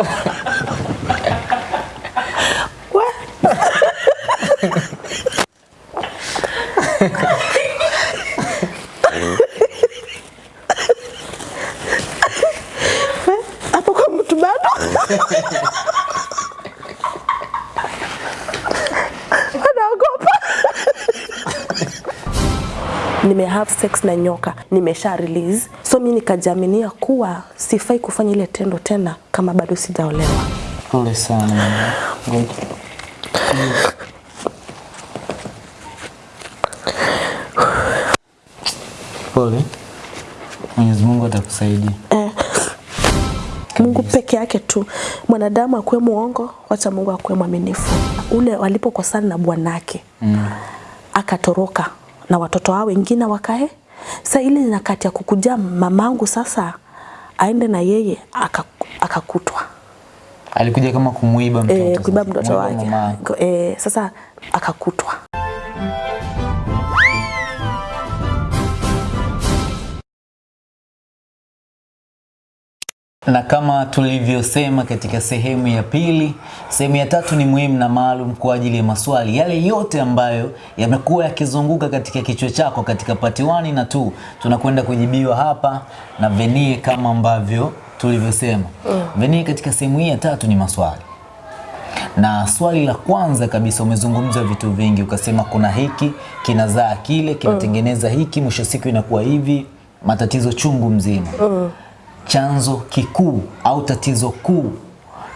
We, hapo mtu nime have sex na nyoka. Nimesha release. So mi nikajaminia kuwa sifai kufanya ile tendo tena kama bado sijaolewa Pole sana Pole. Mwenyezi Mungu atakusaidia. Mungu peke yake tu. Mwanadamu akuwe muongo, wacha Mungu akuwe mwaminifu. Ule walipokosana na bwanake mm. akatoroka na watoto wao wengine wakae. Sasa ile nyakati ya kukuja mamangu sasa aende na yeye aka- akakutwa. Alikuja kama kumuiba mtoto. e, kuiba mtoto wake. e, sasa akakutwa Na kama tulivyosema katika sehemu ya pili, sehemu ya tatu ni muhimu na maalum kwa ajili ya maswali yale yote ambayo yamekuwa yakizunguka katika kichwa chako katika pati 1 na 2 tunakwenda kujibiwa hapa na Venie kama ambavyo tulivyosema. Mm. Venie, katika sehemu hii ya tatu ni maswali na swali la kwanza kabisa umezungumza vitu vingi, ukasema kuna hiki kinazaa kile kinatengeneza hiki, mwisho siku inakuwa hivi, matatizo chungu mzima mm. Chanzo kikuu au tatizo kuu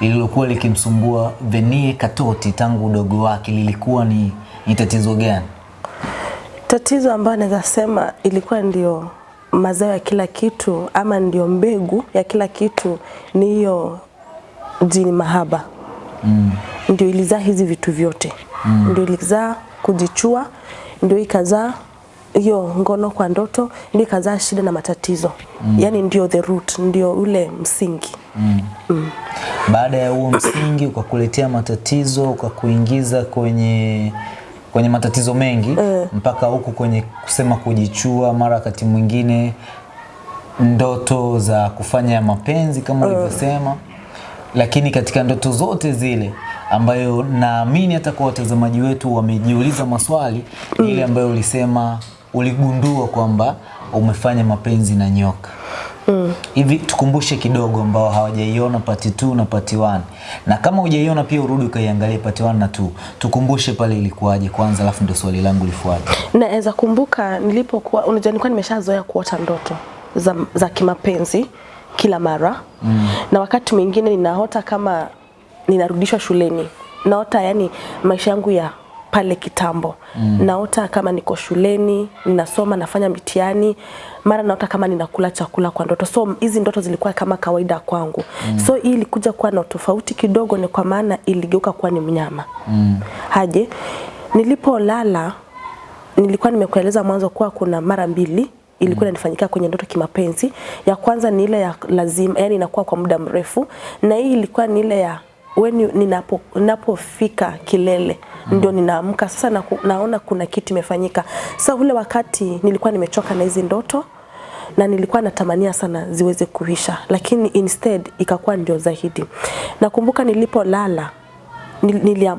lililokuwa likimsumbua Venie Katoti tangu udogo wake lilikuwa ni, ni tatizo gani? Tatizo ambayo naweza sema ilikuwa ndio mazao ya kila kitu ama ndio mbegu ya kila kitu ni hiyo jini mahaba mm. ndio ilizaa hizi vitu vyote mm. ndio ilizaa kujichua, ndio ikazaa hiyo ngono kwa ndoto, ndio ikazaa shida na matatizo mm. yani ndio the root, ndio ule msingi mm. Mm. Baada ya huo msingi ukakuletea matatizo, ukakuingiza kwenye kwenye matatizo mengi mm. mpaka huku kwenye kusema kujichua, mara wakati mwingine ndoto za kufanya mapenzi kama ulivyosema. Lakini katika ndoto zote zile ambayo naamini hata kwa watazamaji wetu wamejiuliza maswali, mm. ile ambayo ulisema uligundua kwamba umefanya mapenzi na nyoka. mm. Hivi tukumbushe kidogo ambao hawajaiona pati 2 na pati 1. Na kama hujaiona pia urudi ukaiangalie pati 1 na 2. Tukumbushe pale ilikuwaje kwanza alafu ndio swali langu lifuate. Naweza kumbuka nilipokuwa, unajua nilikuwa nimeshazoea kuota ndoto za, za kimapenzi kila mara mm. na wakati mwingine ninaota kama ninarudishwa shuleni, naota yani maisha yangu ya pale kitambo mm. naota kama niko shuleni ninasoma nafanya mitiani mara naota kama ninakula chakula kwa ndoto so hizi ndoto zilikuwa kama kawaida kwangu mm. so hii ilikuja kuwa na tofauti kidogo ni kwa maana iligeuka kuwa ni mnyama mm. haje nilipolala nilikuwa nimekueleza mwanzo kuwa kuna mara mbili ilikuwa inanifanyika kwenye ndoto kimapenzi. Ya kwanza ni ile ya lazima, yani inakuwa kwa muda mrefu, na hii ilikuwa ni ile ya when you- ninapo ninapofika kilele ndio ninaamka sasa na, naona kuna kitu imefanyika. Sasa ule wakati nilikuwa nimechoka na hizi ndoto na nilikuwa natamania sana ziweze kuisha, lakini instead ikakuwa ndio zaidi. Nakumbuka nilipolala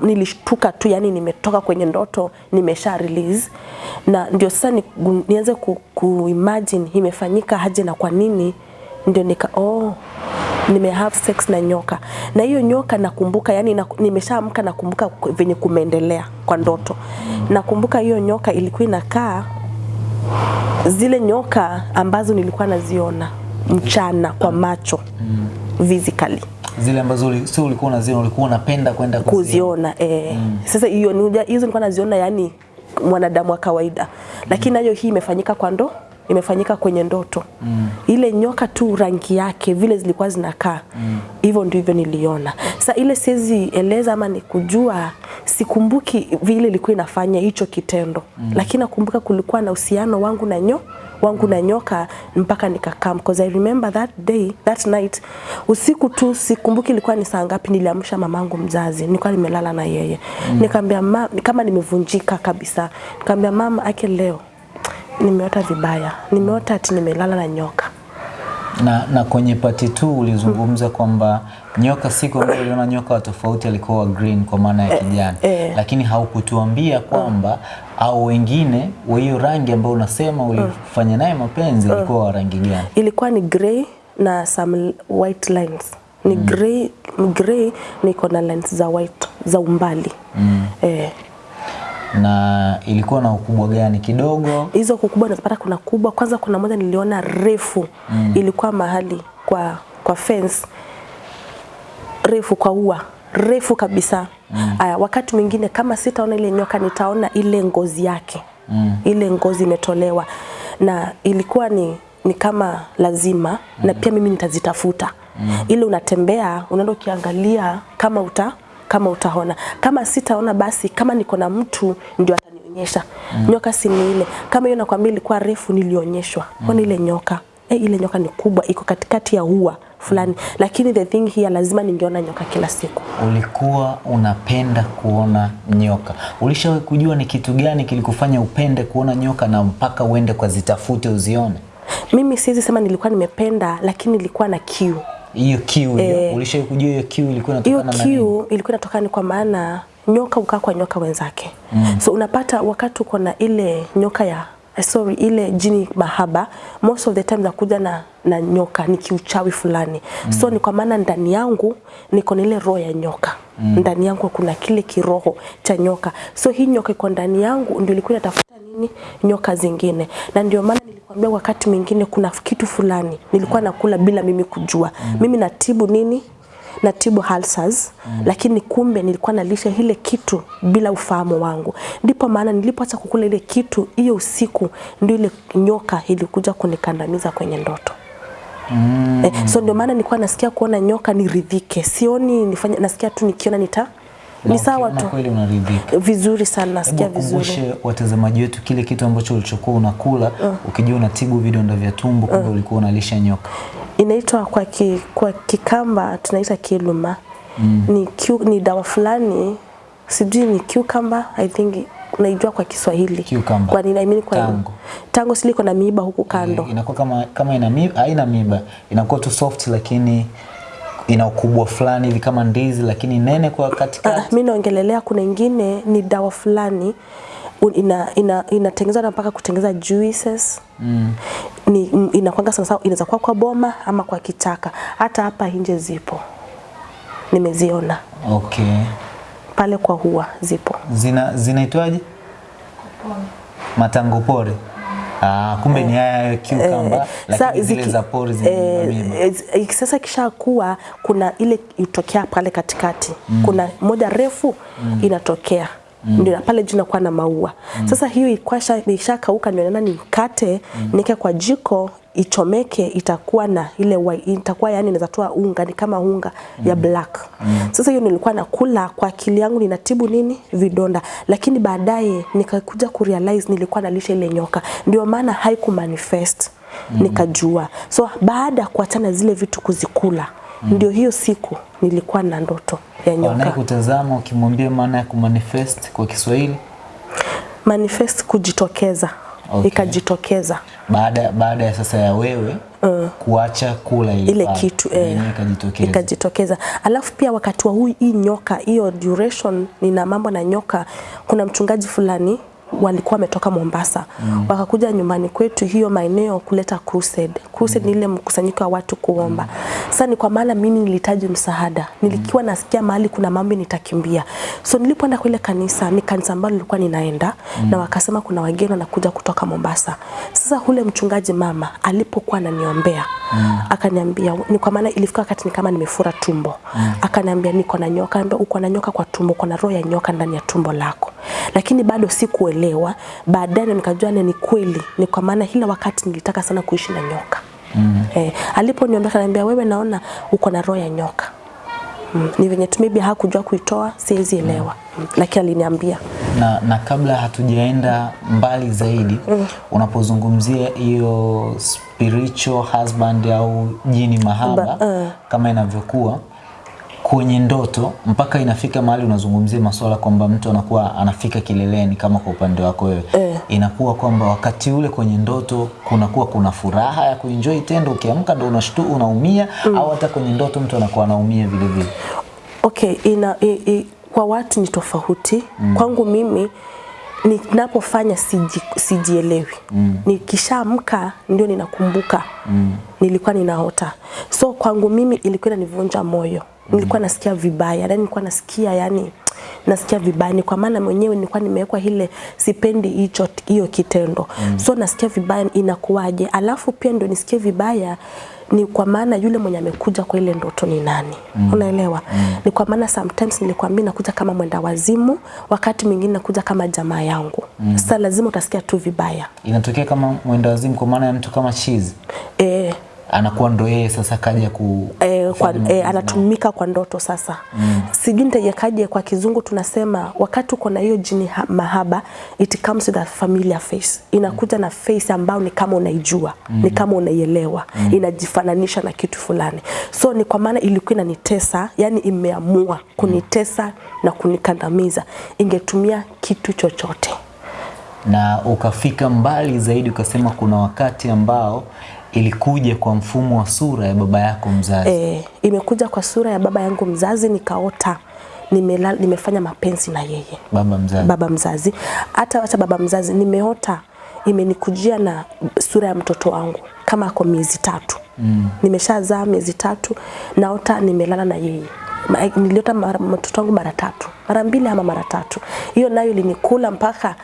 nilishtuka tu, yani nimetoka kwenye ndoto nimesha release, na ndio sasa ni, nianze ku, ku imagine imefanyika haje na kwa nini, ndio nika oh, nime have sex na nyoka, na hiyo nyoka nakumbuka, yani na, nimeshaamka nakumbuka venye kumeendelea kwa ndoto. Nakumbuka hiyo nyoka ilikuwa inakaa zile nyoka ambazo nilikuwa naziona mchana kwa macho physically Zile ambazo sio ulikuwa unaziona, ulikuwa unapenda kwenda kuziona. kuziona eh. Sasa hiyo hizo nilikuwa naziona yani mwanadamu wa kawaida, lakini nayo hii imefanyika kwa ndo imefanyika kwenye ndoto mm. ile nyoka tu rangi yake vile zilikuwa zinakaa hivyo mm. ndivyo niliona. Sasa ile siwezi eleza ama ni kujua, sikumbuki vile ilikuwa inafanya hicho kitendo mm. lakini nakumbuka kulikuwa na uhusiano wangu na nyo wangu na nyoka mpaka nikakam because I remember that day that night usiku tu sikumbuki ilikuwa ni saa ngapi niliamsha mamangu mzazi nilikuwa nimelala na yeye mm. nikamwambia kama nimevunjika kabisa nikamwambia mama ake leo nimeota vibaya nimeota ati nimelala na nyoka Na, na kwenye pati tu ulizungumza kwamba nyoka siku ambayo uliona nyoka wa tofauti alikuwa wa green kwa maana ya kijani eh. lakini haukutuambia kwamba au wengine wa hiyo rangi ambayo unasema ulifanya naye mapenzi alikuwa wa rangi gani? ilikuwa ni grey na some white lines ni mm. grey grey niko na lines za white za umbali mm. eh, Na ilikuwa na ukubwa gani? Kidogo? hizo kukubwa nazipata kuna kubwa kwanza kuna moja niliona refu mm. ilikuwa mahali kwa kwa fence refu kwa ua refu kabisa mm. aya wakati mwingine kama sitaona ile nyoka nitaona ile ngozi yake mm. ile ngozi imetolewa na ilikuwa ni ni kama lazima mm. na pia mimi nitazitafuta mm. ile unatembea unaenda ukiangalia kama uta kama utaona kama sitaona basi kama niko na mtu ndio atanionyesha mm. nyoka si ni ile kama hiyo nakwambia ilikuwa refu nilionyeshwa mm. ile nyoka eh, ile nyoka ni kubwa iko katikati ya ua fulani lakini the thing here lazima ningeona nyoka kila siku Ulikuwa unapenda kuona nyoka. Ulishawahi kujua ni kitu gani kilikufanya upende kuona nyoka na mpaka uende kwa zitafute uzione? mimi siwezi sema nilikuwa nimependa lakini nilikuwa na kiu Hiyo kiu e, ulishawahi kujua hiyo kiu ilikuwa inatokana na nini? kiu ilikuwa inatokana ni kwa maana nyoka ukaa kwa nyoka wenzake mm. so unapata wakati uko na ile nyoka ya sorry ile jini mahaba most of the time nakuja na, na nyoka ni kiuchawi fulani. Mm. so ni kwa maana ndani yangu niko na ile roho ya nyoka. Mm. ndani yangu kuna kile kiroho cha nyoka. So hii nyoka iko ndani yangu ndio ilikuwa inatafuta nini? Nyoka zingine. Na ndio maana nilikwambia wakati mwingine kuna kitu fulani nilikuwa nakula bila mimi kujua. Mm. mimi natibu nini natibu ulcers mm. lakini kumbe nilikuwa nalisha ile kitu bila ufahamu wangu. Ndipo maana nilipoacha kukula ile kitu hiyo usiku, ndio ile nyoka ilikuja kunikandamiza kwenye ndoto. Mm. Eh, so ndio maana nilikuwa nasikia kuona nyoka niridhike, sioni nifanye, nasikia tu nikiona nita ni sawa tu kweli unaridhika. vizuri sana, nasikia vizuri. watazamaji wetu kile kitu ambacho ulichokuwa unakula uh. ukijua unatibu vidonda vya tumbo, kumbe ulikuwa unalisha nyoka. Inaitwa kwa, ki, kwa Kikamba tunaita kiluma mm. ni, kiu, ni dawa fulani sijui ni cucumber I think unaijua kwa Kiswahili Cucumber. kwa nini I mean kwa Tango. tango siliko na miiba huku kando Inakuwa kama kama ina miiba haina miiba inakuwa tu soft lakini ina ukubwa fulani hivi kama ndizi lakini nene kwa katikati. Ah, mimi naongelelea kuna ingine ni dawa fulani ina ina inatengenezwa na mpaka kutengeneza juices mm. ni inakwanga sana sana inaweza kuwa kwa boma ama kwa kitaka. hata hapa nje zipo nimeziona Okay. pale kwa hua zipo Zina zinaitwaje? Matango pori. Ah, kumbe ni haya cucumber eh, lakini zile za pori zina eh, sasa kisha kuwa kuna ile itokea pale katikati mm. kuna moja refu mm. inatokea mm. ndio pale juu nakuwa na maua mm. sasa hiyo ikwasha ishakauka ndio ni mkate mm. nika kwa jiko ichomeke itakuwa na ile wa, itakuwa yani inaweza toa unga ni kama unga mm. ya black mm. sasa hiyo nilikuwa nakula kwa akili yangu ninatibu nini vidonda lakini baadaye nikakuja kurealize nilikuwa nalisha ile nyoka ndio maana haiku manifest mm. nikajua so baada ya kuachana zile vitu kuzikula mm. ndio hiyo siku nilikuwa na ndoto ya nyoka Anayekutazama ukimwambia maana ya kumanifest kwa Kiswahili manifest kujitokeza Okay. ikajitokeza baada baada ya sasa ya wewe kuacha kula ile, ile kitu eh, ikajitokeza. ikajitokeza. Alafu pia wakati wa huu hii nyoka hiyo duration, nina mambo na nyoka. Kuna mchungaji fulani walikuwa wametoka Mombasa mm. wakakuja nyumbani kwetu hiyo maeneo kuleta crusade. Crusade mm. ni ile mkusanyiko wa watu kuomba. Sasa ni kwa maana mimi nilihitaji msaada, nilikiwa nasikia mahali kuna mambo nitakimbia. So nilipoenda kwa ile kanisa, ni kanisa ambalo nilikuwa ninaenda mm. na wakasema kuna wageni wanakuja kutoka Mombasa. Sasa ule mchungaji mama alipokuwa ananiombea mm. akaniambia, ni kwa maana ilifika wakati ni kama nimefura tumbo mm. akaniambia niko na nyoka, ambaye uko na nyoka kwa tumbo, uko na roho ya nyoka ndani ya tumbo lako, lakini bado sikuelewa. Baadaye nikajua ni kweli, ni kwa maana hila wakati nilitaka sana kuishi na nyoka mm. eh, aliponiambia akaniambia, wewe naona uko na roho ya nyoka Mm. Ni venye tu maybe hakujua kuitoa, siwezi elewa mm. Lakini aliniambia na, na kabla hatujaenda mbali zaidi mm. unapozungumzia hiyo spiritual husband au jini mahaba Ba- uh. kama inavyokuwa kwenye ndoto mpaka inafika mahali unazungumzia masuala kwamba mtu anakuwa anafika kileleni kama kwa upande wako wewe Eh. inakuwa kwamba wakati ule kwenye ndoto kunakuwa kuna furaha ya kuenjoy tendo ukiamka ndo unashtu unaumia mm. au hata kwenye ndoto mtu anakuwa anaumia vile vile Okay, ina, i, i, kwa watu ni tofauti mm. Kwangu mimi ninapofanya siji, sijielewi mm. Nikishaamka ndio ninakumbuka mm. nilikuwa ninaota, so kwangu mimi ilikuwa inanivunja moyo mm. Nilikuwa nasikia vibaya, yani nilikuwa nasikia yani nasikia vibaya, ni kwa maana mwenyewe nilikuwa nimewekwa ile sipendi hicho hiyo kitendo mm. So nasikia vibaya, inakuwaje? Alafu pia ndio nisikie vibaya ni kwa maana yule mwenye amekuja kwa ile ndoto ni nani mm. unaelewa mm. ni kwa maana sometimes nilikwambia nakuja kama mwenda wazimu wakati mwingine nakuja kama jamaa yangu mm. sasa lazima utasikia tu vibaya inatokea kama mwenda wazimu kwa maana ya mtu kama chizi e, anakuwa ndo yeye sasa kaja ku e, kwa, e, anatumika kwa ndoto sasa mm. sijui nitaiwekaje kwa kizungu tunasema wakati uko na hiyo jini ha- mahaba it comes with a familiar face inakuja mm. na face ambayo ni kama unaijua mm. ni kama unaielewa mm. inajifananisha na kitu fulani so ni kwa maana ilikuwa inanitesa yani imeamua kunitesa na kunikandamiza ingetumia kitu chochote na ukafika mbali zaidi ukasema kuna wakati ambao ilikuja kwa mfumo wa sura ya baba yako mzazi? E, imekuja kwa sura ya baba yangu mzazi nikaota nimela, nimefanya mapenzi na yeye. Baba mzazi. Baba mzazi. Hata hata baba mzazi nimeota imenikujia na sura ya mtoto wangu kama ako miezi tatu. Mm. nimeshazaa miezi tatu naota nimelala na yeye. Ma- niliota mtoto wangu mara tatu. Mara mbili ama mara tatu. Hiyo nayo ilinikula mpaka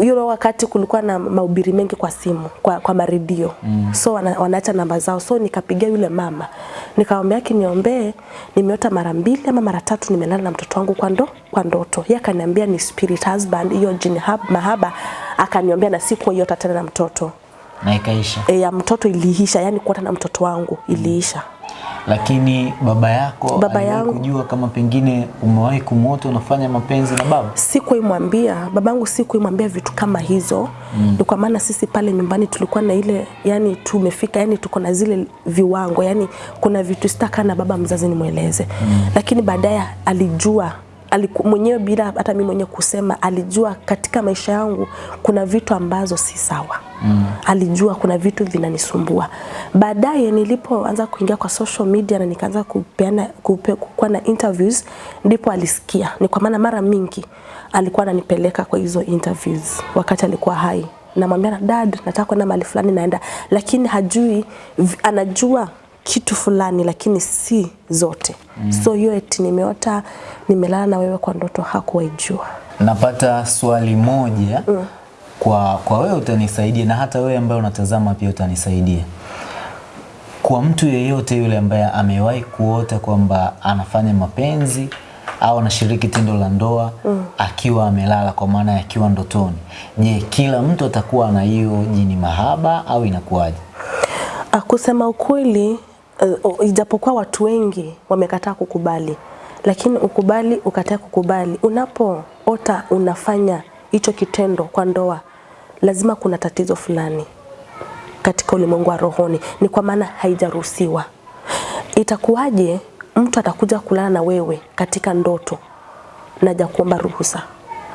hiyo wakati kulikuwa na mahubiri mengi kwa simu kwa, kwa maredio. Mm. so wana, wanaacha namba zao. So nikapigia yule mama. Nikamwambia kiniombee nimeota mara mbili ama mara tatu nimelala na mtoto wangu kwa ndo kwa ndoto. Yeye akaniambia ni spirit husband hiyo jini hab- mahaba. Akaniombea na siku hiyo tena na mtoto. Na ikaisha. E, ya mtoto iliisha yani kuota na mtoto wangu iliisha lakini baba yako Baba yangu- kujua kama pengine umewahi kumwota unafanya mapenzi na baba sikuimwambia babangu sikuimwambia vitu kama hizo mm. ni kwa maana sisi pale nyumbani tulikuwa na ile yani tumefika yani tuko na zile viwango yani kuna vitu sitaka na baba mzazi nimweleze mm. lakini baadaye alijua aliku, mwenyewe bila hata mimi mwenyewe kusema alijua katika maisha yangu kuna vitu ambazo si sawa. Mm. alijua kuna vitu vinanisumbua. Baadaye nilipoanza kuingia kwa social media na nikaanza kupeana kupe, kuwa na interviews ndipo alisikia. Ni kwa maana mara mingi alikuwa ananipeleka kwa hizo interviews wakati alikuwa hai. Namwambia na dad nataka kwenda mahali fulani naenda. Lakini hajui anajua kitu fulani lakini si zote mm. so hiyo eti nimeota nimelala na wewe kwa ndoto hakuwaijua napata swali moja mm. kwa, kwa wewe utanisaidia na hata wewe ambaye unatazama pia utanisaidia kwa mtu yeyote yule ambaye amewahi kuota kwamba anafanya mapenzi au anashiriki tendo la ndoa mm. akiwa amelala kwa maana akiwa ndotoni je kila mtu atakuwa na hiyo jini mahaba au inakuwaje Ah, kusema ukweli uh, ijapokuwa watu wengi wamekataa kukubali lakini ukubali ukataa kukubali unapoota unafanya hicho kitendo kwa ndoa lazima kuna tatizo fulani katika ulimwengu wa rohoni. Ni kwa maana haijaruhusiwa. Itakuwaje mtu atakuja kulala na wewe katika ndoto naja kuomba ruhusa?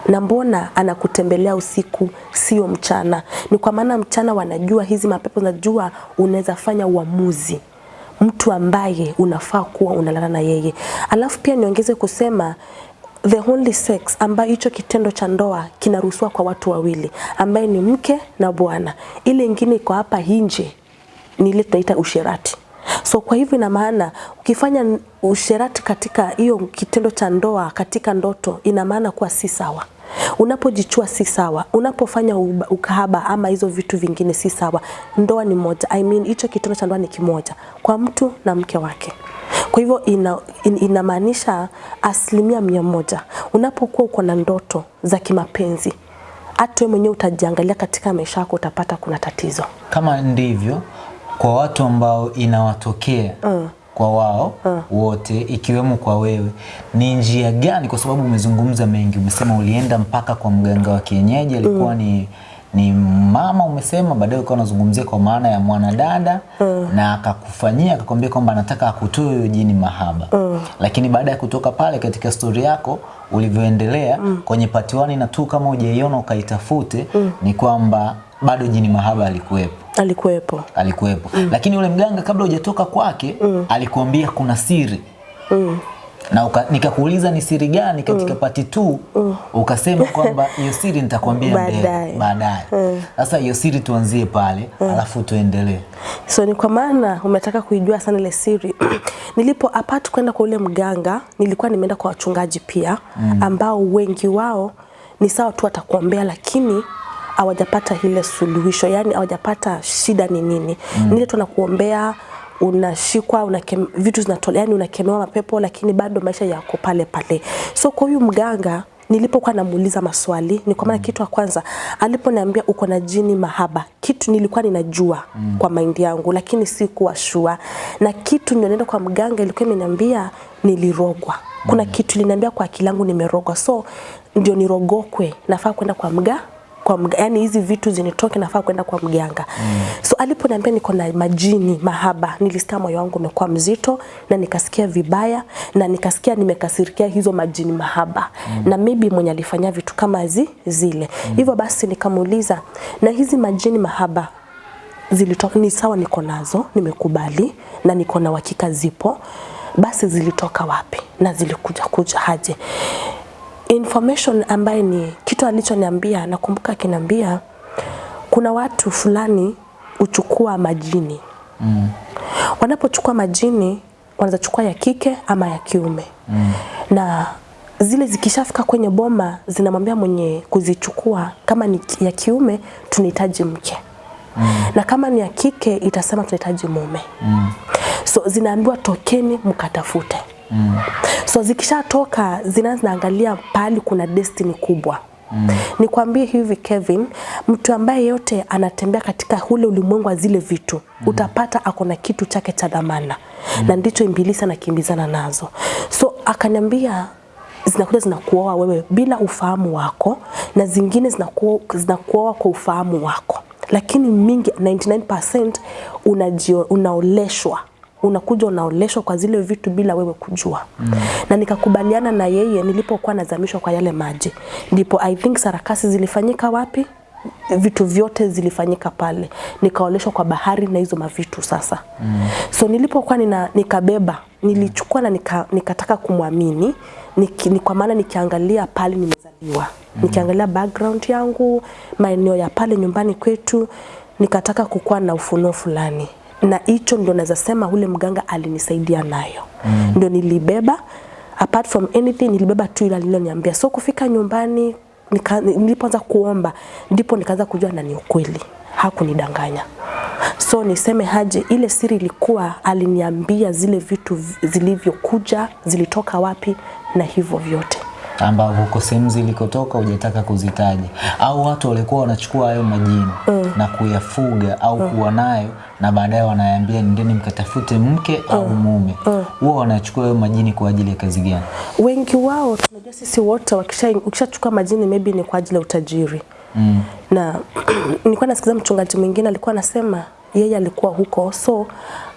Na mbona anakutembelea usiku sio mchana? Ni kwa maana mchana wanajua hizi mapepo najua unaweza fanya uamuzi mtu ambaye unafaa kuwa unalala na yeye. Alafu pia niongeze kusema the only sex ambayo hicho kitendo cha ndoa kinaruhusiwa kwa watu wawili ambaye ni mke na bwana. Ile ingine iko hapa nje ni ile tunaita usherati. So kwa hivyo ina maana ukifanya usherati katika hiyo kitendo cha ndoa katika ndoto ina maana kuwa si sawa unapojichua si sawa unapofanya ukahaba ama hizo vitu vingine si sawa ndoa ni moja I mean hicho kitendo cha ndoa ni kimoja kwa mtu na mke wake kwa hivyo ina, in, inamaanisha asilimia mia moja unapokuwa uko na ndoto za kimapenzi hata wewe mwenyewe utajiangalia katika maisha yako utapata kuna tatizo kama ndivyo kwa watu ambao inawatokea mm. Kwa wao hmm. wote ikiwemo kwa wewe ni njia gani kwa sababu umezungumza mengi umesema ulienda mpaka kwa mganga wa kienyeji alikuwa mm. ni ni mama umesema, baadaye ukawa unazungumzia kwa maana ya mwanadada mm. na akakufanyia akakwambia kwamba anataka akutoe hiyo jini mahaba mm. lakini baada ya kutoka pale katika stori yako ulivyoendelea mm. kwenye patiwani na tu kama ujaiona ukaitafute mm. ni kwamba bado jini mahaba alikuwepo alikuwepo alikuwepo mm. lakini yule mganga kabla hujatoka kwake mm. alikuambia kuna siri mm na nikakuuliza ni siri gani katika mm. pati 2 ukasema kwamba hiyo siri nitakwambia Baadaye. baadaye sasa hiyo siri tuanzie pale mm. alafu tuendelee so ni kwa maana umetaka kuijua sana ile siri nilipo apart kwenda kwa ule mganga nilikuwa nimeenda kwa wachungaji pia mm. ambao wengi wao ni sawa tu watakuombea lakini hawajapata ile suluhisho yani hawajapata shida ni nini mm. nile tunakuombea unashikwa unakem, vitu zinatolewa yani unakemewa mapepo lakini bado maisha yako pale pale so kwa huyu mganga nilipokuwa namuuliza maswali ni kwa maana mm. kitu ya kwanza aliponiambia uko na jini mahaba kitu nilikuwa ninajua mm. kwa maindi yangu lakini sikuwa sure, na kitu nilionenda kwa mganga ilikuwa imeniambia nilirogwa kuna mm. kitu linaniambia kwa akili yangu nimerogwa so ndio nirogokwe nafaa kwenda kwa mga kwa mga, yani hizi vitu zinitoke nafaa kwenda kwa mganga mm. so aliponiambia niko na majini mahaba nilisikia moyo wangu umekuwa mzito na nikasikia vibaya na nikasikia nimekasirikia hizo majini mahaba mm. na maybe mwenye alifanya vitu kama zi, zile mm. hivyo basi nikamuuliza na hizi majini mahaba zilitoka ni sawa niko nazo nimekubali na niko na uhakika zipo basi zilitoka wapi na zilikuja kuja haje information ambaye ni kitu alichoniambia nakumbuka akiniambia kuna watu fulani uchukua majini mm. wanapochukua majini wanaweza chukua ya kike ama ya kiume mm. na zile zikishafika kwenye boma zinamwambia mwenye kuzichukua kama ni ya kiume tunahitaji mke mm. na kama ni ya kike itasema tunahitaji mume mm. so zinaambiwa tokeni mkatafute mm. so zikishatoka zinaangalia pahali kuna destiny kubwa Mm. Nikwambie hivi Kevin, mtu ambaye yote anatembea katika hule ulimwengu wa zile vitu mm. utapata ako na kitu chake cha dhamana mm. na ndicho ibilisi anakimbizana nazo. So akaniambia zinakuja zinakuoa wewe bila ufahamu wako na zingine zinakuoa zinakuoa kwa ufahamu wako, lakini mingi 99% unajio, unaoleshwa unakuja unaoleshwa kwa zile vitu bila wewe kujua mm. na nikakubaliana na yeye nilipokuwa nazamishwa kwa yale maji ndipo i think sarakasi zilifanyika wapi vitu vyote zilifanyika pale nikaoleshwa kwa bahari na hizo mavitu sasa mm. so nilipokuwa nina, nikabeba nilichukua na nika, nikataka kumwamini ni kwa maana nikiangalia pale nimezaliwa mm. nikiangalia background yangu maeneo ya pale nyumbani kwetu nikataka kukua na ufunuo fulani na hicho ndio naweza sema ule mganga alinisaidia nayo. Mm. ndio nilibeba apart from anything nilibeba tu ile aliloniambia. So kufika nyumbani nilipoanza kuomba ndipo nikaanza kujua na ni ukweli. Hakunidanganya. So niseme haje ile siri ilikuwa aliniambia zile vitu zilivyokuja zilitoka wapi na hivyo vyote ambavyo uko sehemu zilikotoka hujataka kuzitaja au watu walikuwa wanachukua hayo majini mm. na kuyafuga au mm. kuwa nayo na baadaye wanaambia ndeni mkatafute mke mm. au mume huwa wanachukua hayo majini kwa ajili ya kazi gani wengi wao tunajua sisi wote ukishachukua majini maybe ni kwa ajili ya utajiri mm. na nilikuwa nasikiza mchungaji mwingine alikuwa anasema yeye alikuwa huko so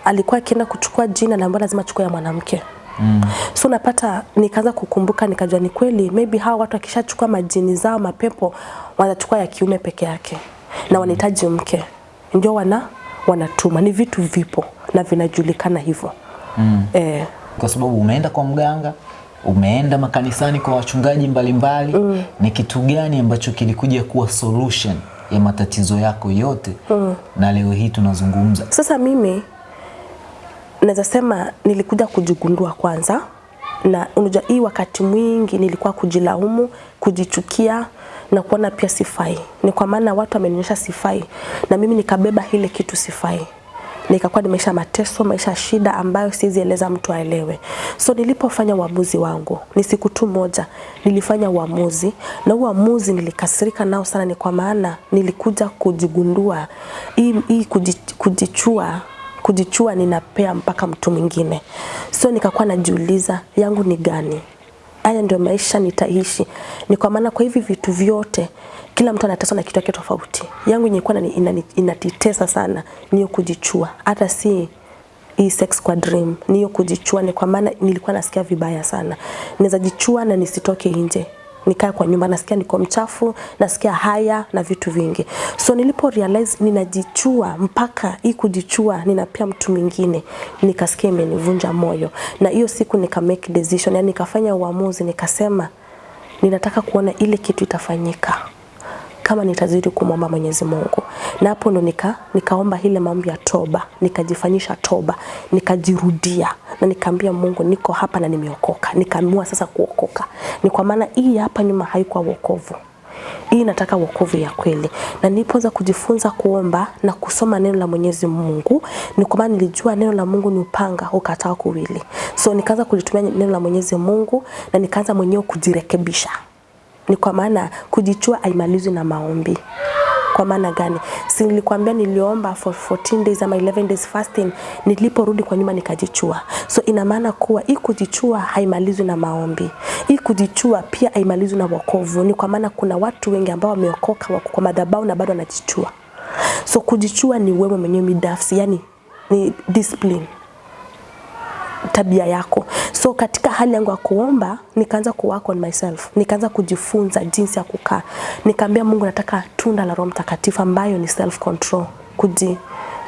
alikuwa akienda kuchukua jina na lazima achukue ya mwanamke Mm. So napata nikaanza kukumbuka nikajua ni kweli maybe hawa watu akishachukua majini zao mapepo wanachukua ya kiume peke yake na wanahitaji mke ndio wana wanatuma ni vitu vipo na vinajulikana hivyo mm. eh, kwa sababu umeenda kwa mganga umeenda makanisani kwa wachungaji mbalimbali mbali. mm. ni kitu gani ambacho kilikuja kuwa solution ya matatizo yako yote mm. na leo hii tunazungumza Sasa mimi naweza sema nilikuja kujigundua kwanza, na unajua hii wakati mwingi nilikuwa kujilaumu, kujichukia na kuona pia sifai. Ni kwa maana watu wamenionyesha sifai, na mimi nikabeba ile kitu sifai nikakuwa nimeisha mateso, maisha shida ambayo siwezi eleza mtu aelewe. So nilipofanya uamuzi wangu, ni siku tu moja nilifanya uamuzi, na uamuzi nilikasirika nao sana, ni kwa maana nilikuja kujigundua hii, hii kujichua kujichua ninapea mpaka mtu mwingine. So nikakuwa najiuliza yangu ni gani? haya ndio maisha nitaishi. Ni kwa maana kwa hivi vitu vyote kila mtu anateswa na kitu yake tofauti. Yangu ilikuwa inanitesa sana niyo kujichua, hata si hii sex kwa dream, niyo kujichua. Ni kwa maana nilikuwa nasikia vibaya sana, naweza jichua na nisitoke nje nikae kwa nyumba, nasikia niko mchafu, nasikia haya na vitu vingi. So nilipo realize ninajichua, mpaka hii kujichua ninapia mtu mwingine, nikasikia imenivunja moyo, na hiyo siku nika make decision, yani nikafanya uamuzi, nikasema ninataka kuona ile kitu itafanyika kama nitazidi kumwomba Mwenyezi Mungu. Na hapo ndo nika nikaomba ile maombi ya toba, nikajifanyisha toba, nikajirudia na nikaambia Mungu niko hapa na nimeokoka. Nikaamua sasa kuokoka. Ni kwa maana hii hapa nyuma haikuwa wokovu. Hii nataka wokovu ya kweli. Na nilipoanza kujifunza kuomba na kusoma neno la Mwenyezi Mungu, ni kwa maana nilijua neno la Mungu ni upanga ukatao kuwili. So nikaanza kulitumia neno la Mwenyezi Mungu na nikaanza mwenyewe kujirekebisha ni kwa maana kujichua haimalizwi na maombi. Kwa maana gani? Si nilikwambia niliomba for 14 days ama 11 days fasting, niliporudi kwa nyuma nikajichua. So ina maana kuwa hii kujichua haimalizwi na maombi. Hii kujichua pia haimalizwi na wokovu. Ni kwa maana kuna watu wengi ambao wameokoka wako kwa madhabahu na bado wanajichua. So kujichua ni wewe mwenyewe midafsi, yani ni discipline tabia yako. So katika hali yangu ya kuomba nikaanza ku work on myself, nikaanza kujifunza jinsi ya kukaa. Nikaambia Mungu, nataka tunda la Roho Mtakatifu ambayo ni self control, kuji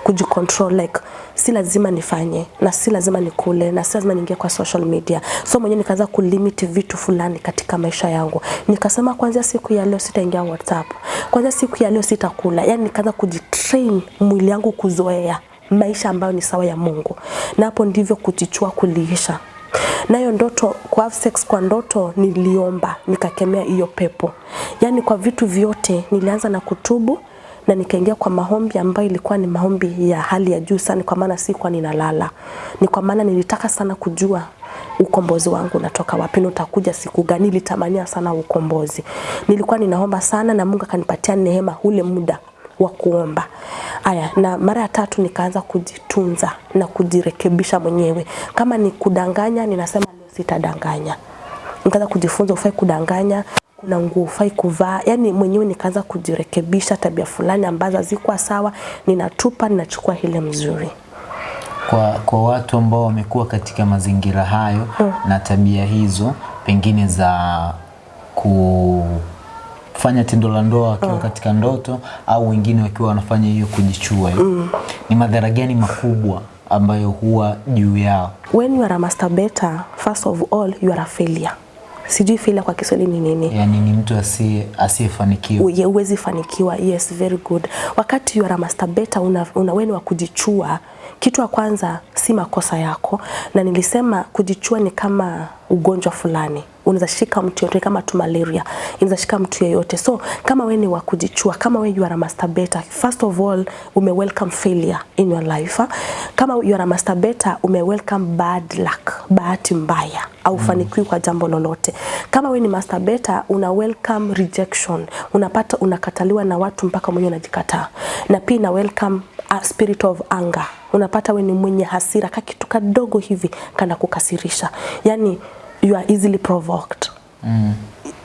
kujicontrol like si lazima nifanye na si lazima nikule na si lazima niingie kwa social media. So mwenyewe nikaanza kulimit vitu fulani katika maisha yangu. Nikasema kwanza siku ya leo sitaingia WhatsApp. Kwanza siku ya leo sitakula. Yaani nikaanza kujitrain mwili yangu kuzoea maisha ambayo ni sawa ya Mungu. Na hapo ndivyo kujichua kuliisha. Nayo ndoto kwa have sex kwa ndoto niliomba nikakemea hiyo pepo. Yaani kwa vitu vyote nilianza na kutubu na nikaingia kwa maombi ambayo ilikuwa ni maombi ya hali ya juu sana, kwa maana sikuwa ninalala. Ni kwa maana nilitaka sana kujua ukombozi wangu unatoka wapi na utakuja siku gani. Nilitamania sana ukombozi, nilikuwa ninaomba sana na Mungu akanipatia neema ule muda wa kuomba. Aya, na mara ya tatu nikaanza kujitunza na kujirekebisha mwenyewe. Kama ni kudanganya, ninasema leo sitadanganya. Nikaanza kujifunza ufai kudanganya, kuna nguo ufai kuvaa. Yani mwenyewe nikaanza kujirekebisha tabia fulani ambazo hazikuwa sawa, ninatupa, ninachukua ile mzuri. Kwa, kwa watu ambao wamekuwa katika mazingira hayo na tabia hizo pengine za kufanya tendo la ndoa wakiwa katika ndoto au wengine wakiwa wanafanya hiyo kujichua hiyo, ni madhara gani makubwa ambayo huwa juu yao? When you are a masturbator, first of all, you are a failure. Sijui failure kwa Kiswahili ni nini? Yaani ni mtu asiye asiyefanikiwa. Uye- uwezi fanikiwa. Yes, very good. Wakati you are a masturbator, una, una wewe wa kujichua. Kitu ya kwanza si makosa yako, na nilisema kujichua ni kama ugonjwa fulani unaweza shika mtu yote kama tu malaria. Inaweza shika mtu yeyote. So kama wewe ni wa kujichua kama wewe you are a masturbator first of all ume welcome failure in your life ha? kama you are a masturbator ume welcome bad luck bahati mbaya au fanikiwi kwa jambo lolote. Kama wewe ni masturbator una welcome rejection unapata unakataliwa na watu mpaka mwenyewe unajikataa. Na pia na welcome a spirit of anger. Unapata we ni mwenye hasira ka kitu kadogo hivi kana kukasirisha. Yani you are easily provoked. Mm.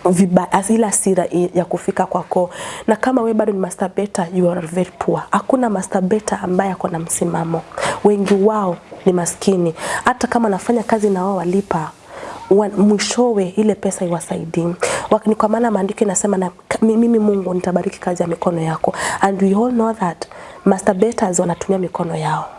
ile ila sira ya kufika kwako. Na kama we bado ni masturbator you are very poor. Hakuna masturbator ambaye ako na msimamo. Wengi wao ni maskini. Hata kama anafanya kazi na wao walipa mwishowe ile pesa iwasaidii. Wakini kwa maana maandiko inasema na mimi Mungu nitabariki kazi ya mikono yako. And we all know that masturbators wanatumia mikono yao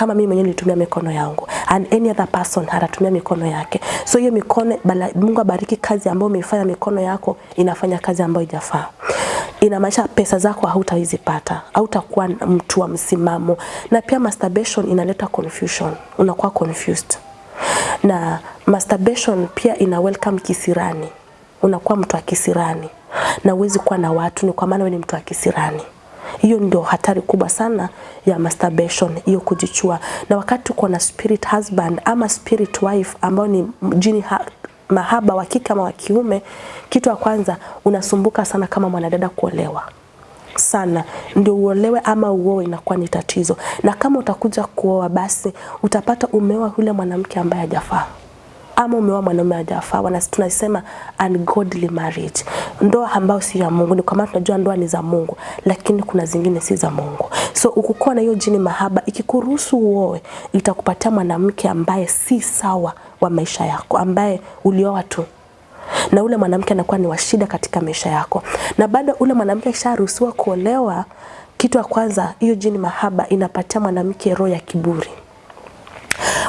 kama mimi mwenyewe nilitumia mikono yangu. And any other person anatumia mikono yake. So hiyo mikono bala, Mungu abariki kazi ambayo umeifanya mikono yako inafanya kazi ambayo ijafaa inamaanisha pesa zako hautawezi pata, hautakuwa mtu wa msimamo. Na pia masturbation inaleta confusion. Unakuwa confused. Na masturbation pia ina welcome kisirani. Unakuwa mtu wa kisirani. Na uwezi kuwa na watu ni kwa maana wewe ni mtu wa kisirani hiyo ndio hatari kubwa sana ya masturbation hiyo kujichua. Na wakati uko na spirit husband ama spirit wife ambao ni jini ha mahaba wa kike ama wa kiume kitu ya kwanza unasumbuka sana kama mwanadada kuolewa. Sana. Ndio uolewe ama uoe inakuwa ni tatizo. Na kama utakuja kuoa basi utapata umeoa yule mwanamke ambaye hajafaa ama umeoa mwanaume hajafaa, tunasema ungodly marriage, ndoa ambayo si ya Mungu. Ni kwa maana tunajua ndoa ni za Mungu, lakini kuna zingine si za Mungu. So ukikuwa na hiyo jini mahaba, ikikuruhusu uoe, itakupatia mwanamke ambaye si sawa wa maisha yako, ambaye ulioa tu na ule mwanamke anakuwa ni washida katika maisha yako, na baada ule mwanamke akisharuhusiwa kuolewa, kitu ya kwanza, hiyo jini mahaba inapatia mwanamke roho ya kiburi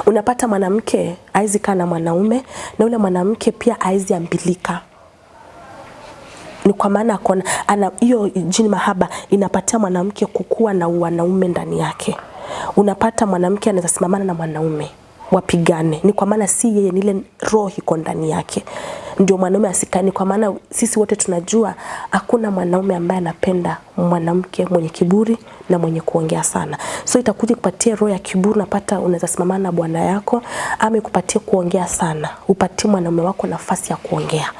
unapata mwanamke aizi kaa na mwanaume na ule mwanamke pia aizi ambilika ni kwa maana akona ana hiyo jini mahaba inapatia mwanamke kukua na wanaume ndani yake. Unapata mwanamke anaweza simamana na mwanaume wapigane, ni kwa maana si yeye, ni ile roho iko ndani yake, ndio mwanaume asikani. Kwa maana sisi wote tunajua hakuna mwanaume ambaye anapenda mwanamke mwenye kiburi na mwenye kuongea sana, so itakuja kupatia roho ya kiburi. Unapata unaweza simamana na bwana yako ama ikupatie kuongea sana, upatie mwanaume wako nafasi ya kuongea.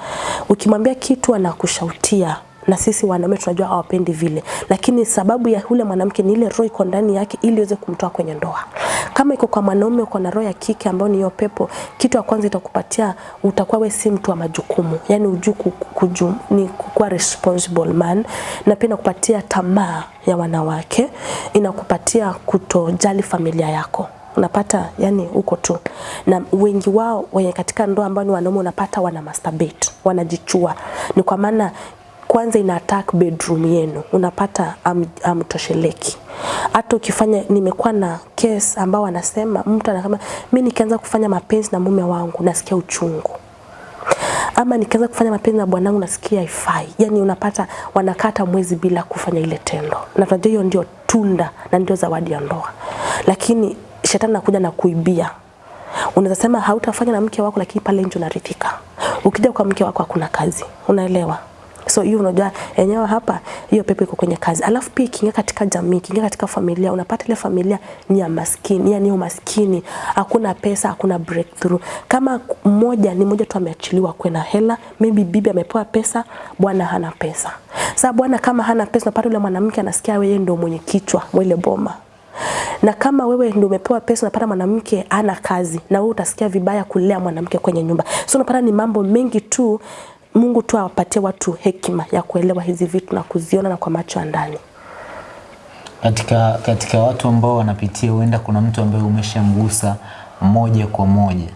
Ukimwambia kitu anakushautia na sisi wanaume tunajua hawapendi vile, lakini sababu ya yule mwanamke ni ile roho iko ndani yake, ili iweze kumtoa kwenye ndoa. Kama iko kwa mwanaume, uko na roho ya kike ambayo ni hiyo pepo, kitu ya kwanza itakupatia, utakuwa wewe si mtu wa majukumu, yani ujui ku- kuju, ni kuwa responsible man, na pia inakupatia tamaa ya wanawake, inakupatia kutojali familia yako. Unapata yani huko tu. Na wengi wao wenye katika ndoa ambao ni wanaume unapata wana masturbate wanajichua. Ni kwa maana kwanza ina attack bedroom yenu unapata am- amtosheleki hata ukifanya nimekuwa na case ambao wanasema mtu anasema mimi nikianza kufanya mapenzi na mume wangu nasikia uchungu ama nikianza kufanya mapenzi na bwanangu nasikia haifai. Yani unapata wanakata mwezi bila kufanya ile tendo, na tunajua hiyo ndio tunda na ndio zawadi ya ndoa, lakini shetani anakuja na kuibia. Unaweza sema hautafanya na mke wako, lakini pale nje unaridhika. Ukija kwa mke wako hakuna kazi, unaelewa? So hiyo unajua enyewe hapa hiyo pepo iko kwenye kazi. Alafu pia ikiingia katika jamii, ikiingia katika familia, unapata ile familia ni ya maskini, yani ni umaskini, hakuna pesa, hakuna breakthrough. Kama mmoja ni mmoja tu ameachiliwa kwenda hela, maybe bibi amepewa pesa, bwana hana pesa. Sasa bwana kama hana pesa, unapata yule mwanamke anasikia wewe ndio mwenye kichwa mwele boma na kama wewe ndio umepewa pesa unapata mwanamke ana kazi na wewe utasikia vibaya kulea mwanamke kwenye nyumba so unapata ni mambo mengi tu Mungu tu awapatie watu hekima ya kuelewa hizi vitu na kuziona na kwa macho ya ndani Katika, katika watu ambao wanapitia, huenda kuna mtu ambaye umeshamgusa moja kwa moja,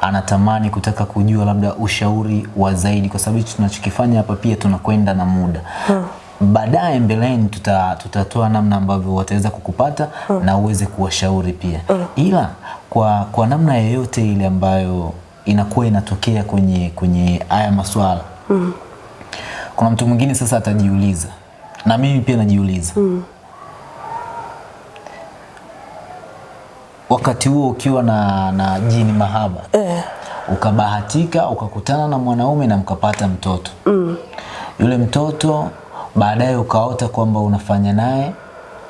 anatamani kutaka kujua labda ushauri wa zaidi, kwa sababu hichi tunachokifanya hapa pia tunakwenda na muda hmm. Baadaye mbeleni tuta, tutatoa namna ambavyo wataweza kukupata hmm. na uweze kuwashauri pia hmm. Ila kwa, kwa namna yoyote ile ambayo inakuwa inatokea kwenye kwenye haya maswala mm. Kuna mtu mwingine sasa atajiuliza na mimi pia najiuliza mm. wakati huo ukiwa na, na jini mahaba eh. ukabahatika ukakutana na mwanaume na mkapata mtoto mm. yule mtoto baadaye ukaota kwamba unafanya naye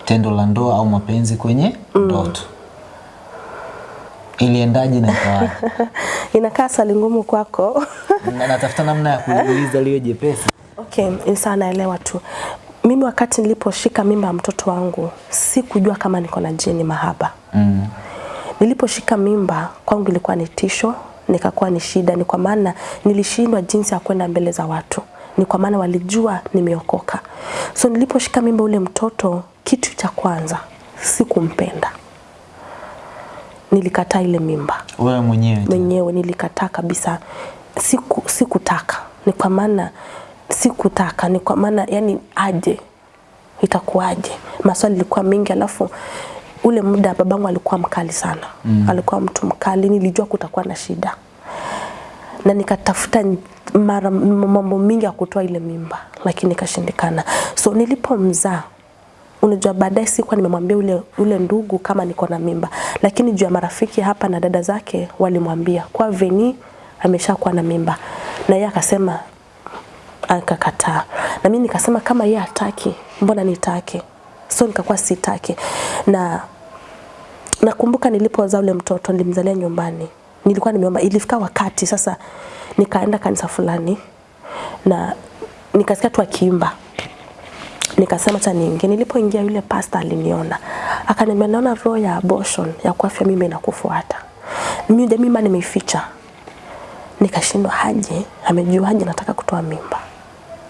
tendo la ndoa au mapenzi kwenye mm. ndoto iliendaje na ikawaje? inakaa swali ngumu kwako Na- natafuta namna ya kuuliza liwe jepesi Okay, sawa naelewa tu. Mimi wakati niliposhika mimba ya mtoto wangu sikujua kama niko na jini mahaba. mm. Niliposhika mimba kwangu ilikuwa ni tisho, nikakuwa ni shida, ni kwa maana nilishindwa jinsi ya kwenda mbele za watu, ni kwa maana walijua nimeokoka. So niliposhika mimba ule mtoto, kitu cha kwanza sikumpenda, nilikataa ile mimba. Wewe mwenyewe mwenyewe nilikataa kabisa, siku sikutaka, ni kwa maana sikutaka, ni kwa maana yani aje, itakuwaje? Maswali ilikuwa mengi, alafu ule muda babangu alikuwa mkali sana. Mm. alikuwa mtu mkali, nilijua kutakuwa na shida. Na nikatafuta mara mambo mingi ya kutoa ile mimba, lakini ikashindikana. So nilipomzaa unajua baadaye sikuwa nimemwambia ule, ule ndugu kama niko na mimba, lakini juu ya marafiki hapa na dada zake walimwambia kwa Veni ameshakuwa na mimba, na yeye akasema akakataa, na mimi nikasema kama yeye hataki, mbona nitake? So nikakuwa sitake. Na nakumbuka nilipozaa ule mtoto nilimzalia nyumbani, nilikuwa nimeomba, ilifika wakati sasa nikaenda kanisa fulani na nikasikia tu akiimba nikasema acha niingie. Nilipoingia yule pastor aliniona, akaniambia naona roho ya abortion ya kuafya mimi inakufuata. Mimi mimba nimeificha, nikashindwa haje amejua haje nataka kutoa mimba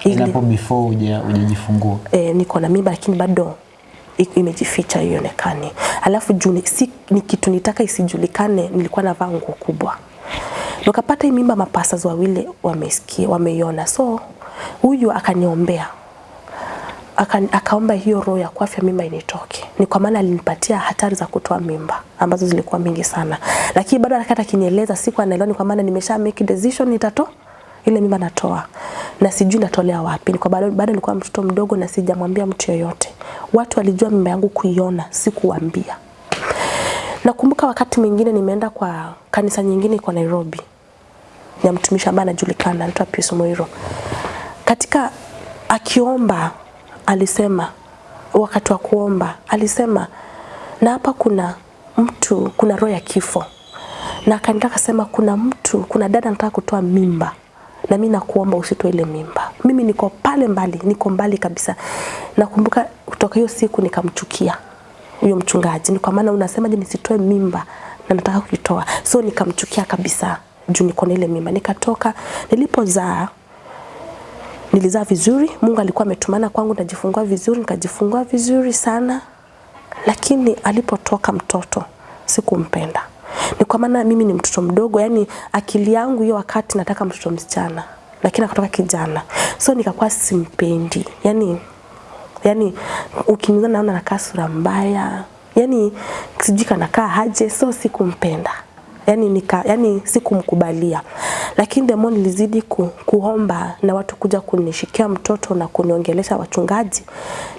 Ili hapo before uje hujajifungua. Eh, niko na mimba lakini bado imejificha ionekane. Alafu juni si, ni kitu nitaka isijulikane, nilikuwa navaa nguo kubwa. Nikapata hii mimba, mapasas wawili wamesikia, wameiona, so huyu akaniombea aka, akaomba hiyo roho ya kuafya mimba initoke. Ni kwa maana alinipatia hatari za kutoa mimba ambazo zilikuwa mingi sana, lakini bado akata akinieleza, siku anaelewa, ni kwa maana nimesha make decision nitato ile mimba natoa na sijui natolea wapi. Ni kwa bado bado nilikuwa mtoto mdogo na sijamwambia mtu yoyote. Watu walijua mimba yangu kuiona, sikuwaambia. Nakumbuka wakati mwingine nimeenda kwa kanisa nyingine kwa Nairobi ya mtumishi ambaye anajulikana anaitwa Pius Moiro. Katika akiomba alisema, wakati wa kuomba alisema, na hapa kuna mtu, kuna roho ya kifo, na akanitaka akasema, kuna mtu, kuna dada anataka kutoa mimba na mimi nakuomba usitoe ile mimba. Mimi niko pale mbali, niko mbali kabisa. Nakumbuka kutoka hiyo siku nikamchukia huyo mchungaji, ni kwa maana unasemaje nisitoe mimba na nataka kuitoa, so nikamchukia kabisa juu niko na ile mimba. Nikatoka, nilipozaa nilizaa vizuri, Mungu alikuwa ametumana kwangu, najifungua vizuri, nikajifungua vizuri sana, lakini alipotoka mtoto sikumpenda. Ni kwa maana mimi ni mtoto mdogo, yani akili yangu hiyo wakati nataka mtoto msichana, lakini akatoka kijana, so nikakuwa simpendi, yani yani ukiniona naona nakaa sura mbaya, yani sijui kanakaa haje, so sikumpenda yani nika, yani sikumkubalia, lakini the more nilizidi ku, kuomba na watu kuja kunishikia mtoto na kuniongelesha wachungaji,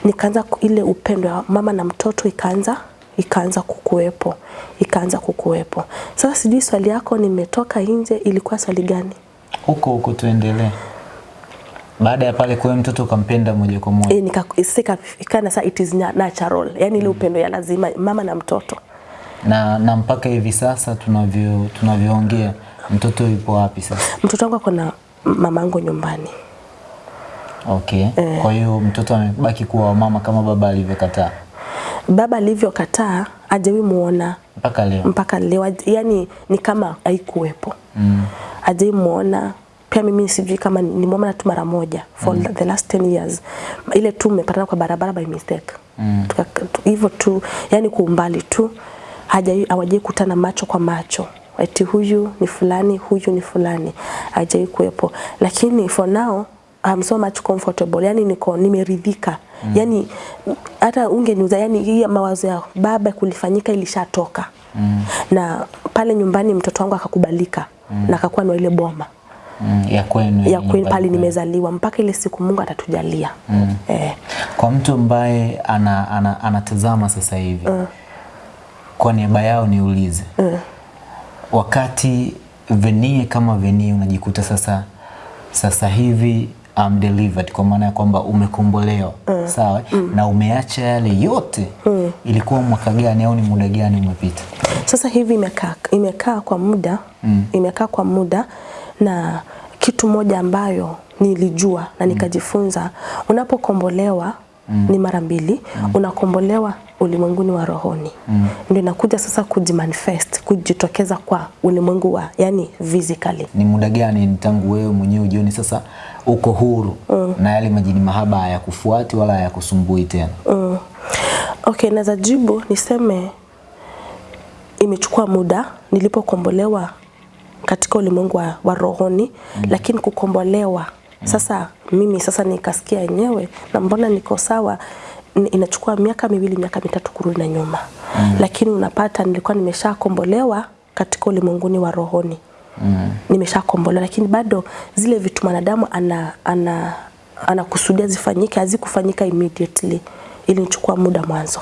nikaanza ile upendo ya mama na mtoto ikaanza ikaanza kukuwepo ikaanza kukuwepo. Sasa sijui swali yako, nimetoka nje, ilikuwa swali gani? Huko huko tuendelee. Baada ya pale kwa mtoto ukampenda moja kwa moja. Eh, nikasika ikana sasa it is natural, yani ile upendo ya lazima mama na mtoto. Na, na mpaka hivi sasa tunavyo tunavyoongea mtoto yupo wapi sasa? Mtoto wangu ako na mamangu nyumbani. Okay. Kwa hiyo mtoto amebaki kuwa wa mama kama baba alivyokataa Baba alivyokataa hajawahi muona mpaka leo. mpaka leo, yani ni kama haikuwepo mm. hajawahi muona pia mimi sijui kama nimeona tu mara moja for mm. the last 10 years, ile tu mmepatana kwa barabara by mistake mm. hivyo tu, yani kwa umbali tu, hawajai kutana macho kwa macho. Eti huyu ni fulani, huyu ni fulani, hajai kuwepo, lakini for now I'm so much comfortable, yani niko nimeridhika. Mm. yani hata ungeniuza, yani hii mawazo ya baba kulifanyika ilishatoka. Mm. na pale nyumbani mtoto wangu akakubalika mm. na akakuwa na ile boma. Mm, ya kwenu ya kwenu pale nimezaliwa. Mpaka ile siku Mungu atatujalia. Mm. eh, Kwa mtu ambaye ana, ana, anatazama sasa hivi kwa niaba yao niulize mm. wakati Venie kama Venie unajikuta sasa sasa hivi I'm delivered kwa maana ya kwamba umekombolewa mm. sawa mm. na umeacha yale yote mm. ilikuwa mwaka gani au ni muda gani umepita? Sasa hivi imekaa imekaa kwa muda mm. imekaa kwa muda na kitu moja ambayo nilijua na nikajifunza, unapokombolewa mm. ni mara mbili mm. unakombolewa ulimwenguni wa rohoni mm. ndio inakuja sasa kujimanifest kujitokeza kwa ulimwengu wa yani physically Ni muda gani tangu wewe mwenyewe ujioni sasa uko huru mm. na yale majini mahaba hayakufuati wala hayakusumbui tena? Mm. Okay, naweza jibu niseme imechukua muda nilipokombolewa katika ulimwengu wa, wa rohoni mm. lakini kukombolewa sasa mimi sasa nikasikia yenyewe na mbona niko sawa inachukua miaka miwili miaka mitatu kurudi na nyuma mm. lakini unapata nilikuwa nimeshakombolewa katika ulimwenguni wa rohoni mm. nimeshakombolewa lakini bado zile vitu mwanadamu ana, ana, anakusudia zifanyike hazikufanyika immediately ilinichukua muda mwanzo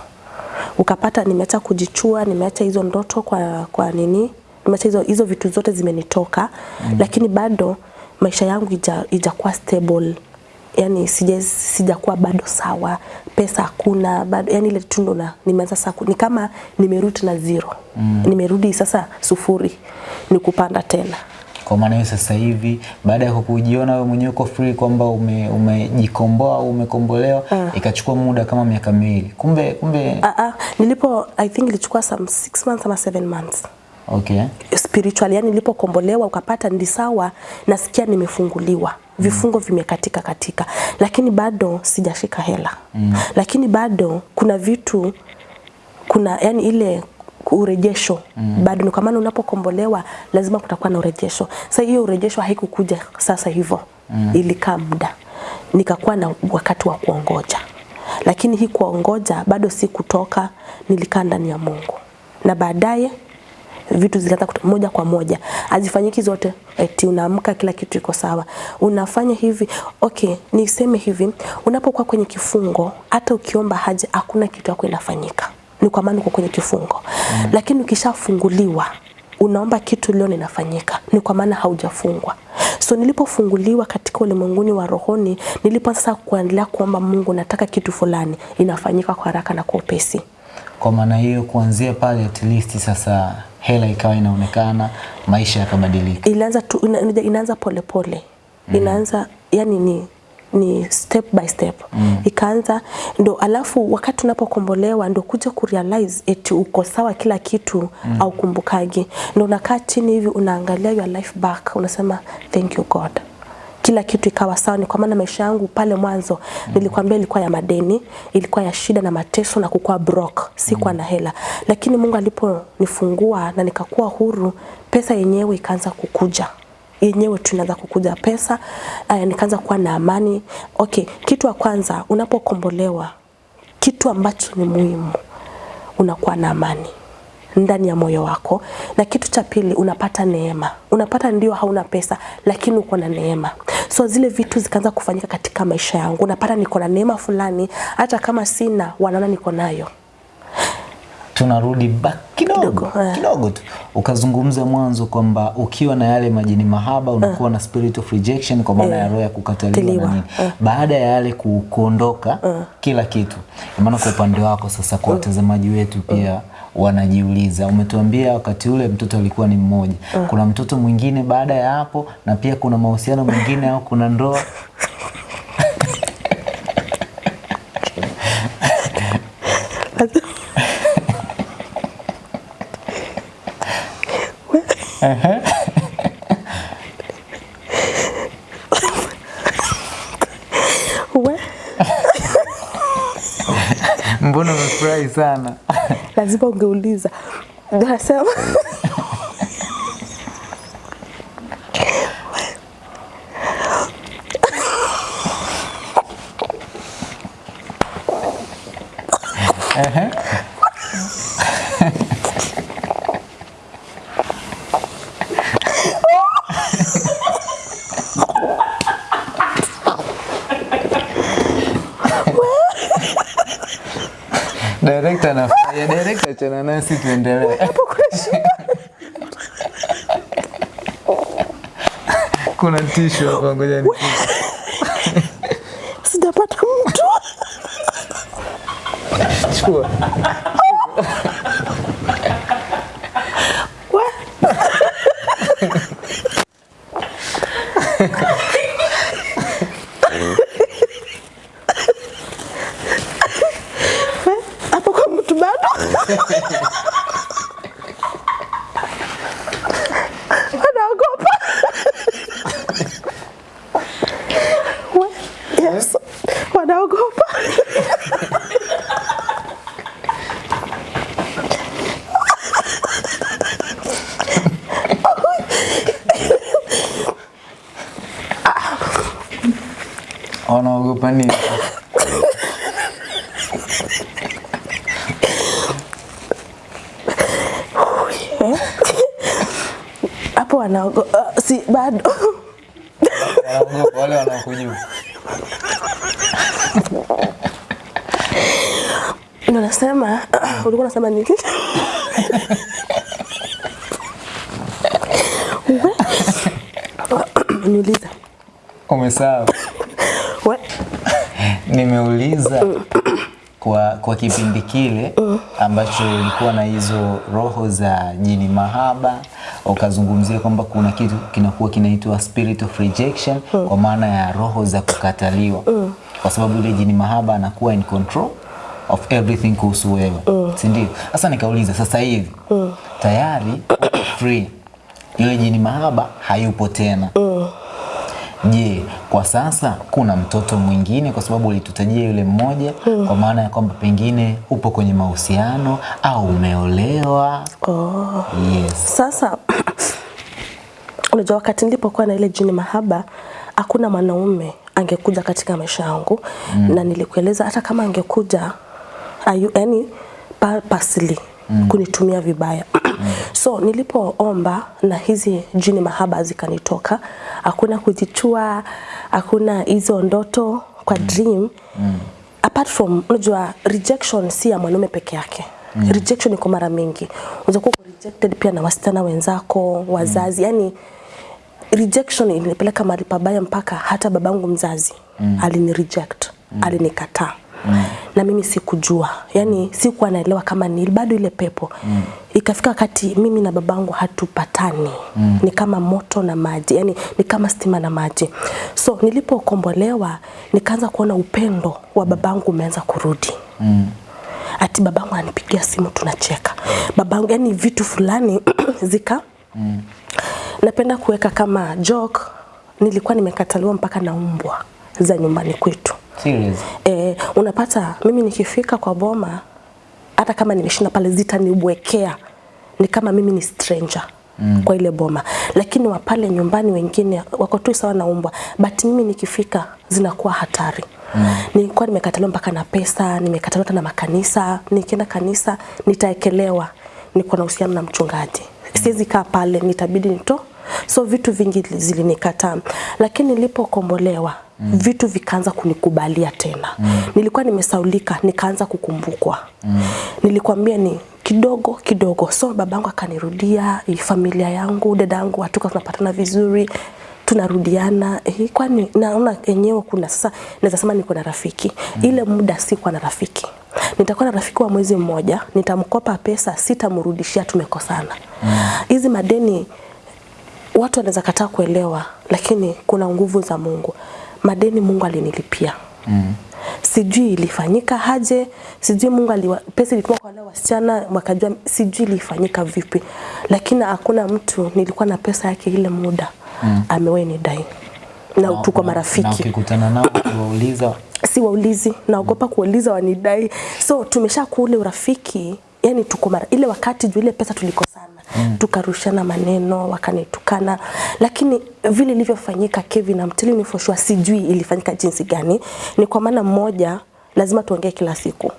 ukapata nimeacha kujichua nimeacha hizo ndoto kwa, kwa nini nimeacha hizo, hizo vitu zote zimenitoka mm. lakini bado maisha yangu ija, ijakuwa stable yani sija sijakuwa bado sawa pesa hakuna bado yani ile tu ndo na- nimeanza sasa ni kama nimerudi na zero mm. nimerudi sasa sufuri ni kupanda tena Kwa maana hiyo sasa hivi baada ya kujiona wewe mwenyewe uko free kwamba ume- umejikomboa au umekombolewa uh. ikachukua muda kama miaka miwili. Kumbe kumbe Ah, uh, nilipo I think ilichukua some 6 months ama 7 months Okay. Spiritually yani nilipokombolewa ukapata ndi sawa nasikia nimefunguliwa vifungo mm. vimekatika katika lakini bado sijashika hela mm. lakini bado kuna vitu kuna yani ile urejesho mm. bado kwa maana unapokombolewa lazima kutakuwa na urejesho sasa hiyo urejesho haikukuja sasa hivyo mm. ilikaa muda nikakuwa na wakati wa kuongoja lakini hii kuongoja bado si kutoka nilikaa ndani ya Mungu na baadaye vitu zikaanza moja kwa moja. Hazifanyiki zote. Eti unaamka kila kitu iko sawa. Unafanya hivi okay niseme hivi unapokuwa kwenye kifungo hata ukiomba haja hakuna kitu yako inafanyika. Ni kwa maana uko kwenye kifungo. Mm. lakini ukishafunguliwa unaomba kitu leo ninafanyika ni kwa maana haujafungwa. So nilipofunguliwa katika ulimwenguni wa rohoni nilipo sasa kuendelea kuomba Mungu nataka kitu fulani inafanyika kwa haraka na kwa upesi. Kwa maana hiyo kuanzia pale at least sasa hela ikawa inaonekana, maisha yakabadilika. ilianza tu, ina, ina- inaanza polepole mm. inaanza yani ni ni step by step mm. ikaanza ndo alafu wakati unapokombolewa ndo kuja kurealize eti uko sawa kila kitu mm. au kumbukagi ndo unakaa chini hivi unaangalia your life back unasema thank you god kila kitu ikawa sawa ni kwa maana maisha yangu pale mwanzo mm. nilikwambia ilikuwa ya madeni ilikuwa ya shida na mateso na kukua broke sikuwa mm. na hela lakini Mungu aliponifungua na nikakuwa huru pesa yenyewe ikaanza kukuja yenyewe tunaanza kukuja pesa uh, nikaanza kuwa na amani okay kitu wa kwanza unapokombolewa kitu ambacho ni muhimu unakuwa na amani ndani ya moyo wako. Na kitu cha pili unapata neema. Unapata ndio hauna pesa lakini uko na neema. So zile vitu zikaanza kufanyika katika maisha yangu unapata niko na neema fulani hata kama sina wanaona niko nayo tunarudi back kidogo Kidogo, eh. tu. Ukazungumza mwanzo kwamba ukiwa na yale majini mahaba unakuwa na spirit of rejection kwa maana ya roho ya kukataliwa na nini. Baada ya yale ku, kuondoka kila kitu. Maana kwa upande wako sasa kwa watazamaji wetu pia wanajiuliza. Umetuambia wakati ule mtoto alikuwa ni mmoja. Kuna mtoto mwingine baada ya hapo na pia kuna mahusiano mengine au kuna ndoa We, mbona umefurahi sana? Lazima ungeuliza. Nasema achana nasi tuendelee. Kuna tisho hapa ngoja ni sijapata mtu chukua. We. We, hapo kwa mtu bado wanaogopa We, yes wanaogopa Wanaogopa nini? hapo wanaogopa si bado Wanaogopa wale wanaokujua. ndo nasema nini? We. niuliza Umesahau. Nimeuliza kwa, kwa kipindi kile ambacho ulikuwa na hizo roho za jini mahaba, ukazungumzia kwamba kuna kitu kinakuwa kinaitwa spirit of rejection, kwa maana ya roho za kukataliwa, kwa sababu ile jini mahaba anakuwa in control of everything kuhusu wewe si ndio? Sasa nikauliza sasa hivi mm. tayari free, yule jini mahaba hayupo tena Je, kwa sasa kuna mtoto mwingine kwa sababu ulitutajia yule mmoja mm. kwa maana ya kwamba pengine upo kwenye mahusiano au umeolewa? Oh. Yes. Sasa unajua wakati nilipokuwa na ile jini mahaba hakuna mwanaume angekuja katika maisha yangu mm. na nilikueleza hata kama angekuja ayu, yani purposely mm. kunitumia vibaya mm. so nilipoomba na hizi jini mahaba zikanitoka hakuna kujichua hakuna hizo ndoto kwa mm. dream mm. apart from unajua rejection si ya mwanaume peke yake mm. rejection iko mara mingi unaweza kuwa rejected pia na wasichana wenzako wazazi mm. yani rejection ilinipeleka mahali pabaya mpaka hata babangu mzazi mm. alini reject mm. alinikataa na mimi sikujua. Yani sikuwa naelewa kama ni bado ile pepo. Mm. ikafika wakati mimi na babangu hatupatani. Mm. ni kama moto na maji. Yani ni kama stima na maji. So nilipokombolewa nikaanza kuona upendo wa babangu umeanza kurudi. Mm ati babangu ananipigia simu tunacheka. Babangu yani vitu fulani zika. Mm. napenda kuweka kama joke. Nilikuwa nimekataliwa mpaka na umbwa za nyumbani kwetu Serious? e, unapata mimi nikifika kwa boma hata kama nimeshinda pale zitanibwekea. Ni kama mimi ni stranger mm. kwa ile boma. Lakini wa pale nyumbani wengine wako tu sawa na umbwa. But mimi nikifika zinakuwa hatari. Mm. nilikuwa nimekataliwa mpaka na pesa nimekataliwa hata na makanisa. Nikienda kanisa nitaekelewa. Niko na uhusiano na mchungaji. Siwezi kaa pale nitabidi nito so vitu vingi zilinikataa lakini nilipokombolewa mm. vitu vikaanza kunikubalia tena mm. nilikuwa nimesaulika nikaanza kukumbukwa mm. nilikwambia ni kidogo kidogo so babangu akanirudia familia yangu dada yangu hatuka tunapatana vizuri tunarudiana eh, kwani naona enyewe kuna sasa naweza sema niko na rafiki mm. ile muda sikuwa na rafiki nitakuwa na rafiki wa mwezi mmoja nitamkopa pesa sitamrudishia tumekosana hizi mm. madeni watu wanaweza kataa kuelewa lakini kuna nguvu za Mungu. Madeni Mungu alinilipia. Mm. sijui ilifanyika haje, sijui Mungu aliwa, pesa ilikuwa kwa wale wasichana wakajua sijui ilifanyika vipi. Lakini hakuna mtu nilikuwa na pesa yake ile muda mm. amewahi nidai. Na tuko Na marafiki. ukikutana nao ukiwauliza. Si waulizi naogopa kuuliza wanidai. So tumesha kuule urafiki yani tuko mara ile wakati juu ile pesa tulikosana mm. tukarushana maneno wakanitukana lakini vile ilivyofanyika Kevin I'm telling you for sure sijui ilifanyika jinsi gani ni kwa maana mmoja lazima tuongee kila siku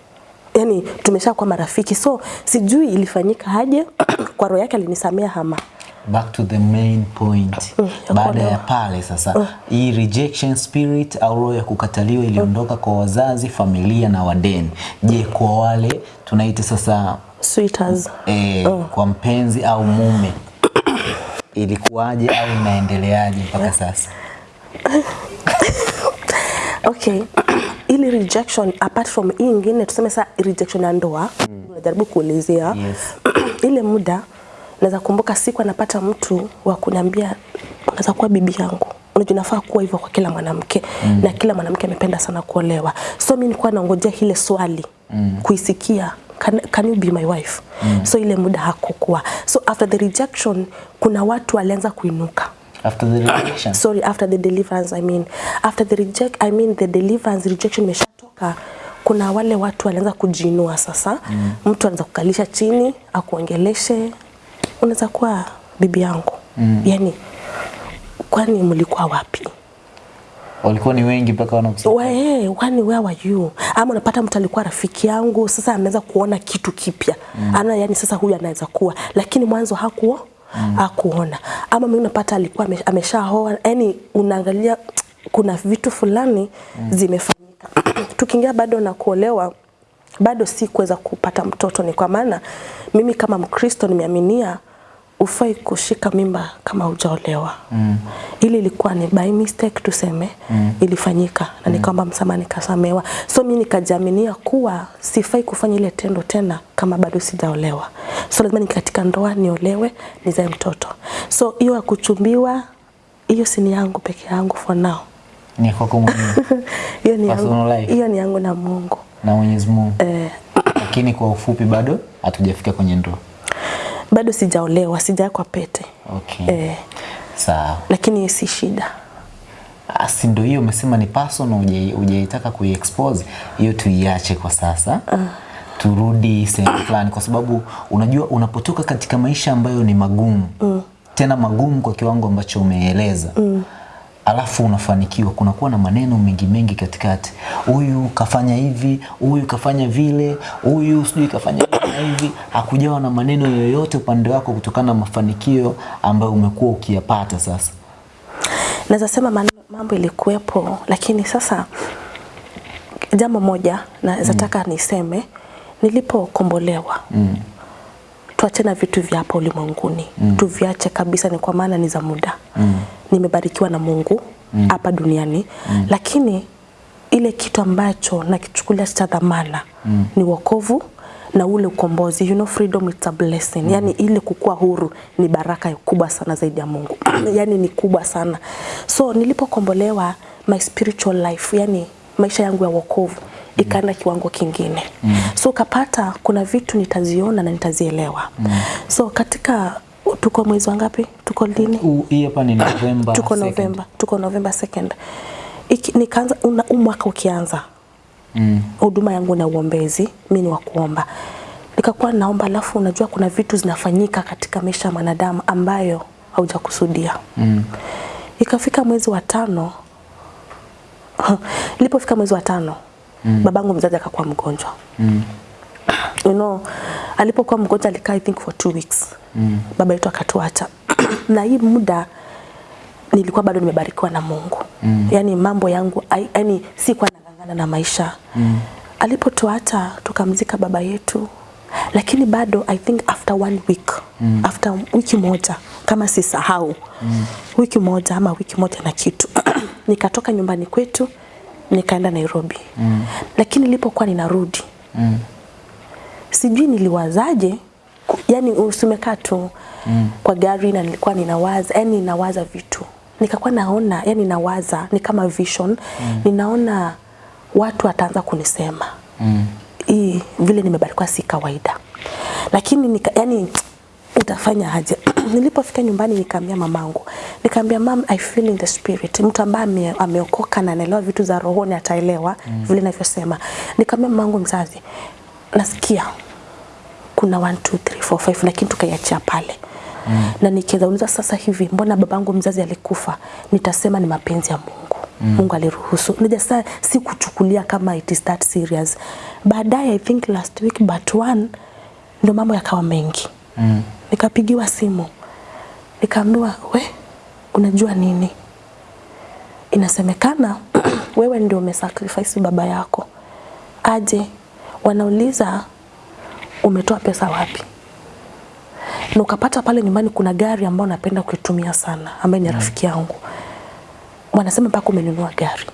yani tumesha kuwa marafiki so sijui ilifanyika haje. kwa roho yake alinisamea hama back to the main point mm, baada ya pale sasa mm. hii rejection spirit au roho ya kukataliwa iliondoka mm. kwa wazazi familia na wadeni je kwa wale tunaita sasa sweeters oh. kwa mpenzi au mume ilikuwaje au inaendeleaje mpaka sasa okay ili rejection apart from hii ingine tuseme saa rejection ya ndoa unajaribu kuelezea Yes. ile muda naweza kumbuka siku anapata mtu wa kuniambia unaweza kuwa bibi yangu unajua nafaa kuwa hivyo kwa kila mwanamke mm. na kila mwanamke amependa sana kuolewa so mimi nilikuwa naongojea ile swali mm. kuisikia can, can you be my wife? Mm. so ile muda hakukuwa. So after the rejection kuna watu walianza kuinuka. After the rejection? Sorry after the deliverance i mean. After the reject i mean the deliverance rejection imeshatoka kuna wale watu walianza kujiinua sasa. Mm. mtu anaweza kukalisha chini akuongeleshe. Unaweza kuwa bibi yangu. Mm. yani kwani mlikuwa wapi walikuwa ni wengi mpaka wanakusema Eh, kwani where were you? Ama unapata mtu alikuwa rafiki yangu, sasa ameanza kuona kitu kipya mm. ana yani sasa huyu anaweza kuwa, lakini mwanzo hakuo mm. hakuona. Ama mimi unapata alikuwa ame- ameshaoa, yani unaangalia kuna vitu fulani mm. zimefanyika. Tukiingia bado na kuolewa bado si kuweza kupata mtoto, ni kwa maana mimi kama Mkristo nimeaminia ufai kushika mimba kama hujaolewa mm. ili ilikuwa ni by mistake tuseme mm. ilifanyika na mm. nikaomba msamaha nikasamewa so mimi nikajiaminia kuwa sifai kufanya ile tendo tena kama bado sijaolewa so lazima ni katika ndoa niolewe nizae mtoto so hiyo ya kuchumbiwa hiyo si ni yangu peke yangu for now Ni kwako mwenyewe hiyo ni yangu, hiyo ni yangu na Mungu na Mwenyezi Mungu. eh, Lakini kwa ufupi bado hatujafika kwenye ndoa. Bado sijaolewa sijaekwa pete. Okay. eh, Sawa. lakini si shida. Ah, si ndio hiyo umesema ni personal uje, hujaitaka kuiexpose hiyo tuiache kwa sasa. Uh turudi sehemu fulani kwa sababu unajua unapotoka katika maisha ambayo ni magumu. Tena magumu kwa kiwango ambacho umeeleza alafu unafanikiwa. Kunakuwa na maneno mengi mengi katikati. Huyu kafanya hivi huyu kafanya vile huyu sijui kafanya hivi hakujawa na maneno yoyote upande wako kutokana na mafanikio ambayo umekuwa ukiyapata sasa. Naweza sema mambo ilikuwepo lakini sasa jambo moja naweza taka niseme nilipokombolewa. Mm. tuache na vitu vya hapa ulimwenguni. Mm. tuviache kabisa ni kwa maana ni za muda. Mm. Nimebarikiwa na mungu hapa mm. duniani mm. lakini ile kitu ambacho nakichukulia cha dhamana mm. ni wokovu na ule ukombozi you know freedom it's a blessing mm. yani ile kukua huru ni baraka kubwa sana zaidi ya Mungu yani ni kubwa sana so nilipokombolewa my spiritual life yani maisha yangu ya wokovu ikaenda kiwango kingine mm. so kapata kuna vitu nitaziona na nitazielewa mm. so katika tuko mwezi wangapi? tuko lini hii hapa ni Novemba. tuko Novemba tuko Novemba 2nd Iki, nikaanza una- mwaka ukianza Mm. huduma yangu na uombezi mi ni wa kuomba nikakuwa naomba alafu unajua kuna vitu zinafanyika katika maisha ya mwanadamu ambayo haujakusudia Mm. ikafika mwezi wa tano ilipofika mwezi wa tano mm. babangu mzazi akakuwa mgonjwa Mm. You know, alipokuwa mgonjwa alikaa I think for two weeks mm. baba yetu akatuacha na hii muda nilikuwa bado nimebarikiwa na Mungu mm. yani mambo yangu yani sikuwa nang'ang'ana na maisha mm. alipotuacha tukamzika baba yetu lakini bado I think after one week mm. after wiki moja kama sisahau mm. wiki moja ama wiki moja na kitu nikatoka nyumbani kwetu nikaenda Nairobi mm. lakini nilipokuwa ninarudi Mm. Sijui niliwazaje yani usimekaa tu mm. kwa gari na nilikuwa ninawaza yani ninawaza vitu nikakuwa naona yani nawaza ni kama vision mm. ninaona watu wataanza kunisema Mm. hii vile nimebarikiwa si kawaida lakini nika, yani utafanya aje nilipofika nyumbani nikaambia mamangu nikaambia mam i feel in the spirit mtu ambaye ame, ameokoka na anaelewa vitu za rohoni ataelewa mm. vile ninavyosema nikaambia mamangu mzazi nasikia kuna 1 2 3 4 5 lakini tukaiachia pale mm. na nikizauliza sasa hivi mbona babangu mzazi alikufa nitasema ni mapenzi ya Mungu mm. Mungu aliruhusu nija sasa si kuchukulia kama it is that serious baadaye I think last week but one ndio mambo yakawa mengi Mm. nikapigiwa simu nikaambiwa we unajua nini inasemekana wewe ndio umesacrifice baba yako aje wanauliza umetoa pesa wapi? Na ukapata pale nyumbani kuna gari ambayo napenda kuitumia sana ambaye ni rafiki yangu. Wanasema mpaka umenunua gari.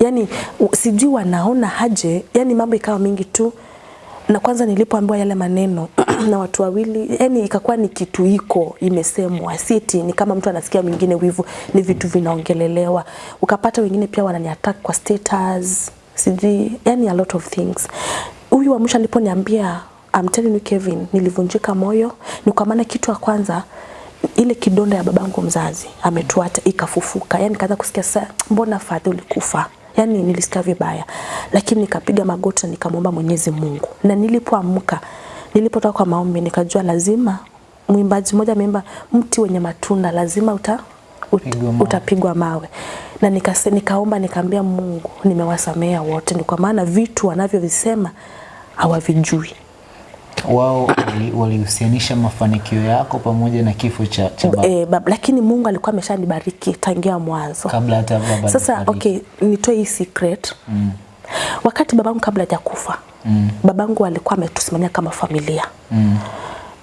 Yani sijui wanaona haje, yani mambo ikawa mingi tu. Na kwanza nilipoambiwa yale maneno na watu wawili yani ikakuwa ni kitu iko imesemwa siti ni kama mtu anasikia mwingine wivu ni vitu vinaongelelewa. Ukapata wengine pia wananiattack kwa status sijui yani a lot of things. Huyu wa mwisho aliponiambia I'm telling you Kevin nilivunjika moyo. Ni kwa maana kitu ya kwanza ile kidonda ya babangu mzazi ametuata ikafufuka. Yani kaanza kusikia sasa mbona fadhi ulikufa? Yani nilisikia vibaya. Lakini nikapiga magoti na nikamwomba Mwenyezi Mungu. Na nilipoamka nilipotoka kwa maombi nikajua lazima mwimbaji mmoja ameimba mti wenye matunda lazima uta, ut, utapigwa mawe. utapigwa mawe na nikase, nikaomba nikaambia Mungu nimewasamea wote ni kwa maana vitu wanavyovisema hawavijui wao wali- walihusianisha mafanikio yako pamoja na kifo cha, cha baba e, baba. lakini Mungu alikuwa ameshanibariki tangia mwanzo kabla hata baba Sasa okay, nitoe hii secret. Mm. Wakati babangu kabla hajakufa, mm. babangu alikuwa ametusimamia kama familia. Mm.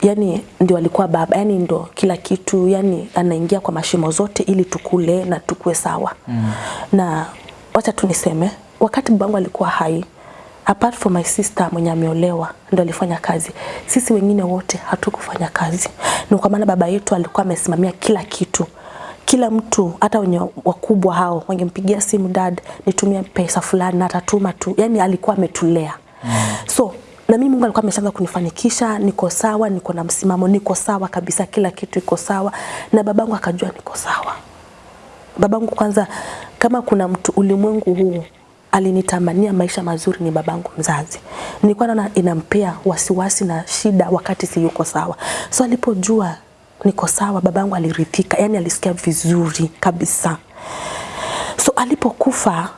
Yani ndio alikuwa baba, yani ndio kila kitu, yani anaingia kwa mashimo zote ili tukule na tukue sawa. Mm. Na wacha tu niseme, wakati babangu alikuwa hai, apart from my sister mwenye ameolewa ndo alifanya kazi. Sisi wengine wote hatukufanya kazi. Ni kwa maana baba yetu alikuwa amesimamia kila kitu kila mtu hata wenye wakubwa hao wangempigia simu dad nitumie pesa fulani na atatuma tu yani alikuwa ametulea mm. so na mimi Mungu alikuwa ameshaanza kunifanikisha niko sawa niko na msimamo niko sawa kabisa kila kitu iko sawa na babangu akajua niko sawa babangu kwanza kama kuna mtu ulimwengu huu alinitamania maisha mazuri ni babangu mzazi. Nilikuwa naona inampea wasiwasi na shida wakati si yuko sawa. So alipojua niko sawa, babangu aliridhika, yani alisikia vizuri kabisa. So alipokufa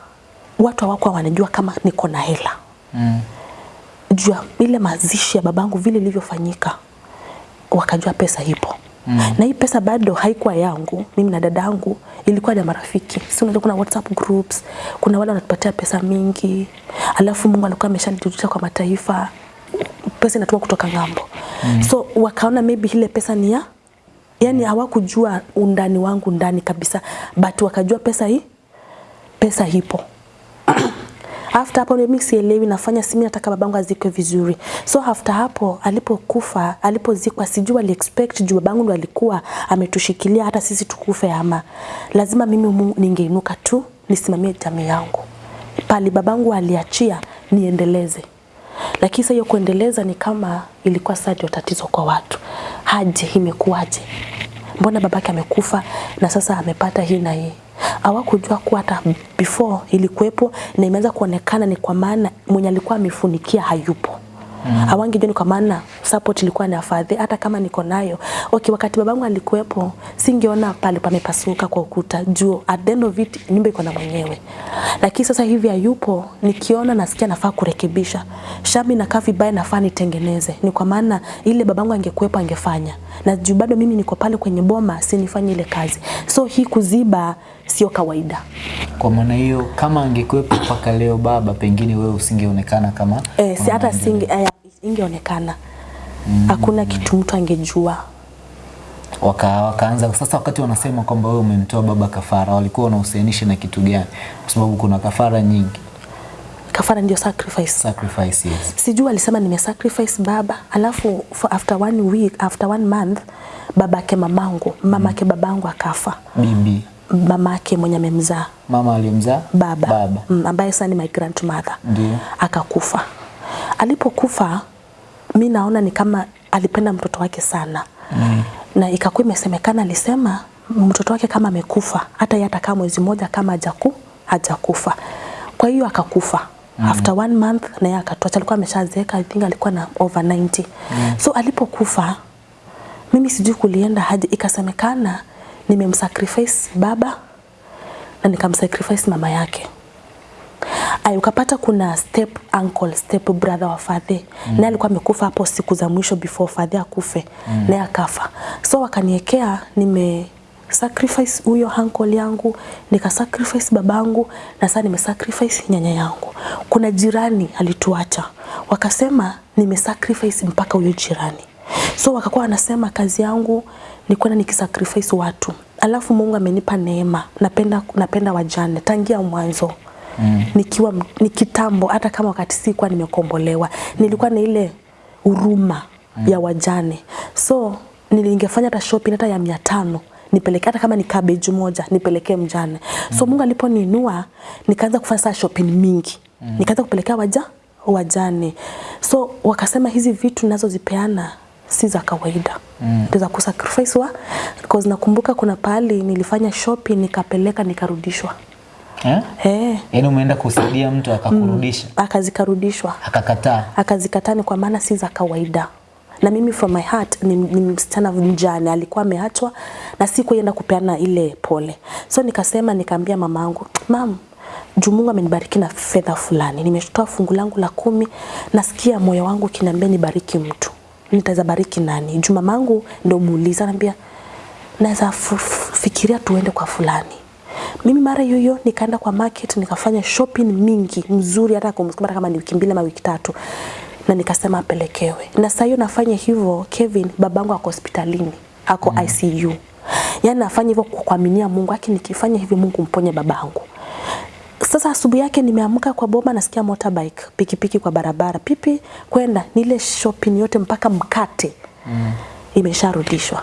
watu hawakuwa wanajua kama niko na hela Mm. Juu ya ile mazishi ya babangu vile ilivyofanyika, wakajua pesa ipo mm. na hii pesa bado haikuwa yangu mimi na dadangu, ilikuwa ya marafiki. Si unajua kuna WhatsApp groups, kuna wale wanatupatia pesa mingi, alafu Mungu alikuwa ameshanijulisha kwa mataifa, pesa inatoka kutoka ng'ambo mm. so wakaona maybe ile pesa ni ya yani, hawakujua undani wangu ndani kabisa, but wakajua pesa hii pesa ipo after hapo mimi sielewi nafanya simi nataka babangu azikwe vizuri. So after hapo alipokufa alipozikwa sijui ali expect juu babangu ndo alikuwa ametushikilia hata sisi tukufe ama. Lazima mimi ningeinuka tu nisimamie jamii yangu. Pali babangu aliachia niendeleze. Lakini sasa hiyo kuendeleza ni kama ilikuwa sasa ndio tatizo kwa watu. Haje imekuwaje mbona babake amekufa na sasa amepata hii na hii? Hawakujua kuwa hata before ilikuwepo na imeanza kuonekana ni kwa maana mwenye alikuwa amefunikia hayupo mm. hawangejua ni kwa maana support ilikuwa ni afadhi hata kama niko nayo okay wakati babangu alikuwepo singeona pale pamepasuka kwa ukuta. Juu at the end of it nyumba iko na mwenyewe. Lakini sasa hivi hayupo nikiona nasikia nafaa kurekebisha. Shami kafi vibaya nafaa nitengeneze. Ni kwa maana ile babangu angekuwepo angefanya. Na juu bado mimi niko pale kwenye boma sinifanye ile kazi. So hii kuziba sio kawaida. Kwa maana hiyo kama angekuwepo mpaka leo baba, pengine wewe usingeonekana kama eh, si hata singe eh, ingeonekana. Hakuna kitu mtu angejua. Waka, wakaanza sasa. Wakati wanasema kwamba wewe umemtoa baba kafara, walikuwa wanahusianisha na kitu gani? Kwa sababu kuna kafara nyingi, kafara ndio sacrifice. Sacrifice yes. sijui alisema nimesacrifice baba alafu for after one week after one month babake mamangu mamake babangu akafa. Bibi mamake mwenye amemzaa. Mama aliyemzaa baba, baba. Mm, ambaye sasa ni my grandmother. Ndio. akakufa. Alipokufa mi naona ni kama alipenda mtoto wake sana. Mm. na ikakuwa imesemekana alisema mtoto wake kama amekufa hata yeye atakaa mwezi mmoja kama hajaku hajakufa. Kwa hiyo akakufa. Mm. after one month na yeye akatoacha alikuwa ameshazeeka i think alikuwa na over 90 mm. so alipokufa mimi sijui kulienda haja ikasemekana nimemsacrifice baba na nikamsacrifice mama yake Ay, ukapata kuna step uncle, step brother wa Fadhe mm. naye alikuwa amekufa hapo siku za mwisho before Fadhe akufe mm. naye akafa, so wakaniekea nime sacrifice huyo uncle yangu nika sacrifice babangu na sasa nime sacrifice nyanya yangu. Kuna jirani alituacha, wakasema nime sacrifice mpaka huyo jirani, so wakakuwa wanasema kazi yangu ni kwenda nikisacrifice watu, alafu Mungu amenipa neema, napenda napenda wajane tangia mwanzo mm. nikiwa ni kitambo, hata kama wakati sikuwa nimekombolewa, nilikuwa na ile huruma mm. ya wajane, so nilingefanya hata shopping hata ya mia tano nipeleke hata kama ni cabbage moja nipelekee mjane. Mm. So Mungu aliponiinua nikaanza kufanya shopping mingi. Mm. Nikaanza kupelekea waja wajane. So wakasema hizi vitu ninazozipeana si za kawaida. Mm. za kusacrifice wa because nakumbuka kuna pahali nilifanya shopping nikapeleka nikarudishwa. Eh? Eh, Yaani umeenda kusaidia mtu akakurudisha, Mm. akazikarudishwa. akakataa. akazikataa ni kwa maana si za kawaida na mimi from my heart ni, ni msichana mjane alikuwa ameachwa na si kuenda kupeana ile pole so nikasema nikaambia mamangu mam juu Mungu amenibariki na fedha fulani nimetoa fungu langu la kumi nasikia moyo wangu kiniambia nibariki mtu nitaweza bariki nani? Juu mamangu ndo muuliza anambia naweza fikiria tuende kwa fulani. Mimi mara hiyo hiyo nikaenda kwa market nikafanya shopping mingi mzuri hata kumsukuma kama ni wiki mbili ama wiki tatu. Na nikasema apelekewe. Na saa hiyo nafanya hivyo Kevin babangu ako hospitalini ako mm. ICU yani nafanya hivyo kwa kuaminia Mungu aki nikifanya hivi Mungu mponye babangu sasa asubuhi yake nimeamka kwa boma nasikia motorbike pikipiki kwa barabara pipi kwenda nile shopping yote mpaka mkate mm. imesharudishwa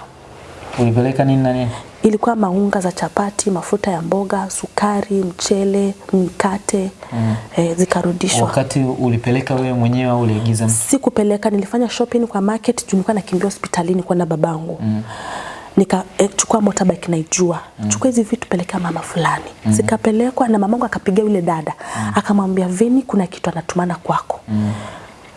Ulipeleka nini na nini? ilikuwa maunga za chapati, mafuta ya mboga, sukari, mchele, mkate mm. eh, zikarudishwa. Wakati ulipeleka wewe mwenyewe au uliagiza? Sikupeleka, nilifanya shopping kwa market juu nilikuwa nakimbia hospitalini kwenda babangu mm. Nikachukua eh, motorbike naijua mm. chukua hizi vitu pelekea mama fulani mm. Zikapelekwa na mamangu akapiga yule dada mm. akamwambia Vini, kuna kitu anatumana kwako mm.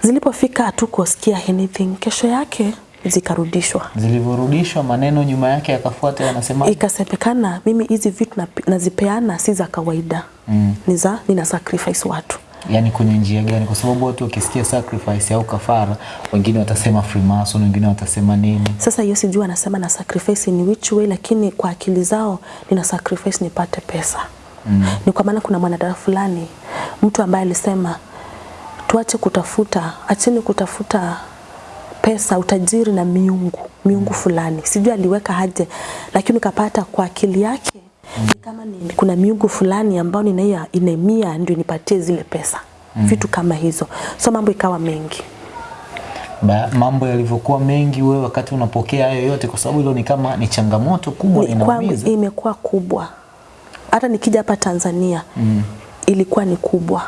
Zilipofika hatukusikia anything. Kesho yake zikarudishwa. Zilivyorudishwa maneno nyuma yake yakafuata yanasema Ikasemekana mimi hizi vitu na- nazipeana si za kawaida mm. ni za nina sacrifice watu yani kwenye njia gani? Kwa sababu watu wakisikia sacrifice au kafara, wengine watasema Freemason, wengine watasema nini. Sasa hiyo sijui anasema na sacrifice ni which way, lakini kwa akili zao nina sacrifice nipate pesa mm. Ni kwa maana kuna mwanadada fulani, mtu ambaye alisema tuache kutafuta, acheni kutafuta pesa, utajiri na miungu miungu fulani, sijui aliweka haje, lakini ukapata kwa akili yake mm. kama ni, kuna miungu fulani ambayo ninaia inemia ndio nipatie zile pesa mm. vitu kama hizo, so mambo ikawa mengi. Ba, mambo yalivyokuwa mengi, wewe wakati unapokea hayo yote, kwa sababu hilo ni kama ni changamoto kubwa, inaumiza. imekuwa kubwa. Hata nikija hapa Tanzania mm. ilikuwa ni kubwa,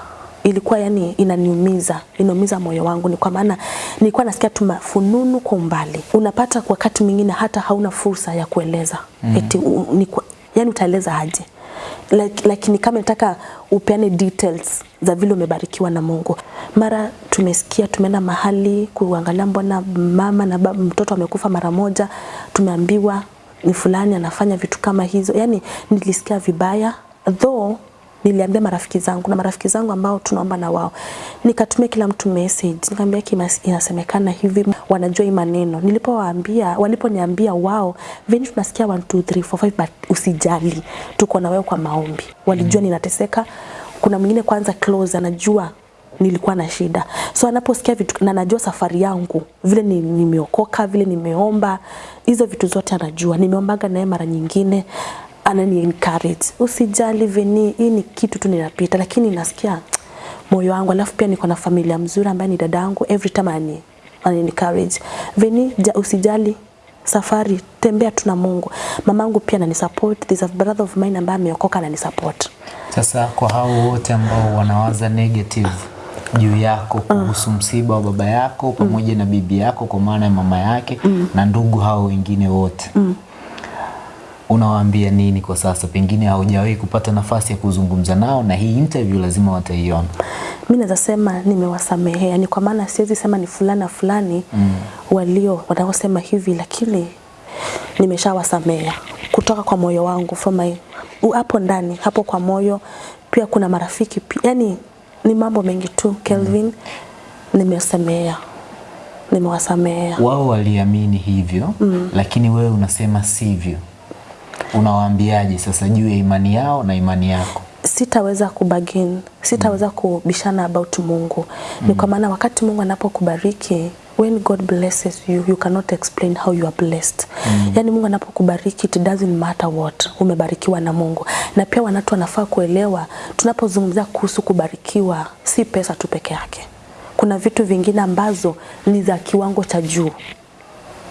ilikuwa yani inaniumiza, inaumiza moyo wangu. Ni kwa maana nilikuwa nasikia tu mafununu kwa umbali, unapata kwa wakati mwingine hata hauna fursa ya kueleza mm. eti u, ni, kwa- yani utaeleza aje Like, lakini kama nataka upeane details za vile umebarikiwa na Mungu. Mara tumesikia tumeenda mahali kuangalia, mbona mama na baba, mtoto amekufa mara moja, tumeambiwa ni fulani anafanya vitu kama hizo. Yani nilisikia vibaya though niliambia marafiki zangu na marafiki zangu ambao tunaomba na wao, nikatumia kila mtu message, nikamwambia inasemekana hivi, wanajua hii maneno. Nilipowaambia, waliponiambia wao, veni tunasikia 1 2 3 4 5 but usijali, tuko na wewe kwa maombi. Walijua ninateseka. Kuna mwingine kwanza close anajua nilikuwa na shida, so anaposikia vitu na anajua safari yangu vile nimeokoka, ni, vile nimeomba, hizo vitu zote anajua. Nimeombaga naye mara nyingine anani encourage usijali Veni, hii ni kitu tu ninapita, lakini nasikia moyo wangu. Alafu pia niko na familia mzuri ambaye ni dada yangu, every time ani anani encourage Veni, ja, usijali safari, tembea tu na Mungu. Mamangu pia anani support, there's a brother of mine ambaye ameokoka anani support. Sasa kwa hao wote ambao wanawaza negative juu yako kuhusu msiba wa baba yako pamoja mm. na bibi yako kwa maana ya mama yake mm. na ndugu hao wengine wote unawaambia nini kwa sasa? Pengine haujawahi kupata nafasi ya kuzungumza nao, na hii interview lazima wataiona. Mimi naweza sema nimewasamehea, ni kwa maana siwezi sema ni fulana fulani mm. walio wanaosema hivi, lakini nimeshawasamea kutoka kwa moyo wangu from my hapo ndani hapo kwa moyo. Pia kuna marafiki pia, yani ni mambo mengi tu Kelvin, mm. nimesamea nimewasamea. Wao waliamini hivyo mm. lakini wewe unasema sivyo. Unawaambiaje sasa juu ya imani yao na imani yako? sitaweza kubagin, sitaweza kubishana about Mungu. Ni kwa maana wakati Mungu anapokubariki when God blesses you you cannot explain how you are blessed. Mm. Yani Mungu anapokubariki it doesn't matter what, umebarikiwa na Mungu. Na pia wanatu wanafaa kuelewa tunapozungumzia kuhusu kubarikiwa si pesa tu peke yake. Kuna vitu vingine ambazo ni za kiwango cha juu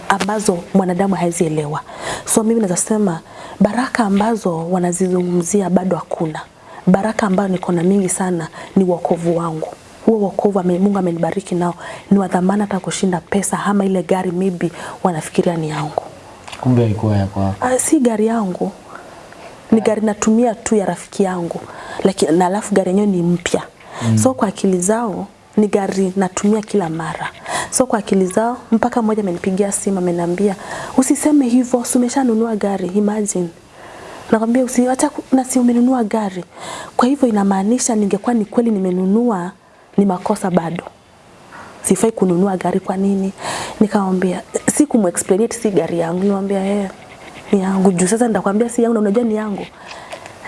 ambazo mwanadamu hawezi elewa. So mimi naweza sema baraka ambazo wanazizungumzia bado hakuna. Baraka ambayo niko na mingi sana ni wokovu wangu. Huo wokovu Mungu amenibariki nao ni wa dhamana hata kushinda pesa ama ile gari maybe wanafikiria ni yangu. Kumbe ilikuwa ya kwa. Ah, si gari yangu, ni gari natumia tu ya rafiki yangu, lakini na alafu gari yenyewe ni mpya mm. So kwa akili zao ni gari natumia kila mara. So kwa akili zao, mpaka mmoja amenipigia simu ameniambia, usiseme hivyo, umeshanunua gari. Imagine nakwambia usiacha na si umenunua gari. Kwa hivyo inamaanisha ningekuwa ni kweli nimenunua, ni makosa bado sifai kununua gari kwa nini? Nikamwambia si kumexplain si gari yangu, nikamwambia eh, ni yangu juu sasa nitakwambia si yangu na unajua ni yangu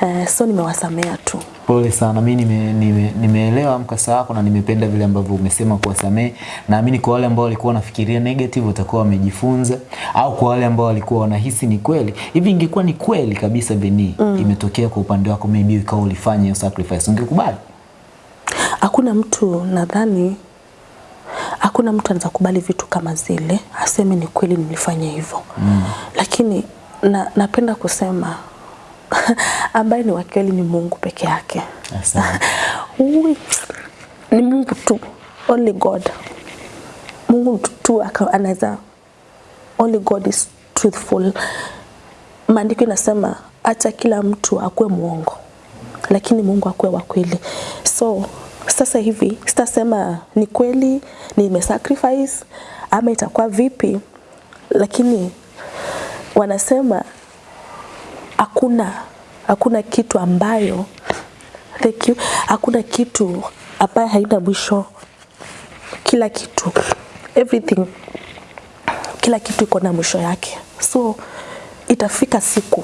eh, so nimewasamea tu. Pole sana, mi nime, nime, nimeelewa mkasa wako na nimependa vile ambavyo umesema kuwasamehe. Naamini kwa wale ambao walikuwa wanafikiria negative watakuwa wamejifunza, au kwa wale ambao walikuwa wanahisi ni kweli hivi, ingekuwa ni kweli kabisa Beni mm. imetokea kwa upande wako, maybe ikawa ulifanya hiyo sacrifice, ungekubali? Hakuna mtu nadhani, hakuna mtu anaweza kubali vitu kama zile aseme ni kweli nilifanya hivyo mm. Lakini na, napenda kusema ambaye ni wakweli ni Mungu peke yake. Asante. Ni Mungu tu, only God. Mungu tu- tu anaweza, only God is truthful. Maandiko inasema acha kila mtu akuwe mwongo, lakini Mungu akuwe wa kweli. So sasa hivi sitasema ni kweli nimesacrifice ama itakuwa vipi, lakini wanasema hakuna hakuna kitu ambayo thank you, hakuna kitu ambayo haina mwisho. Kila kitu everything, kila kitu iko na mwisho yake, so itafika siku,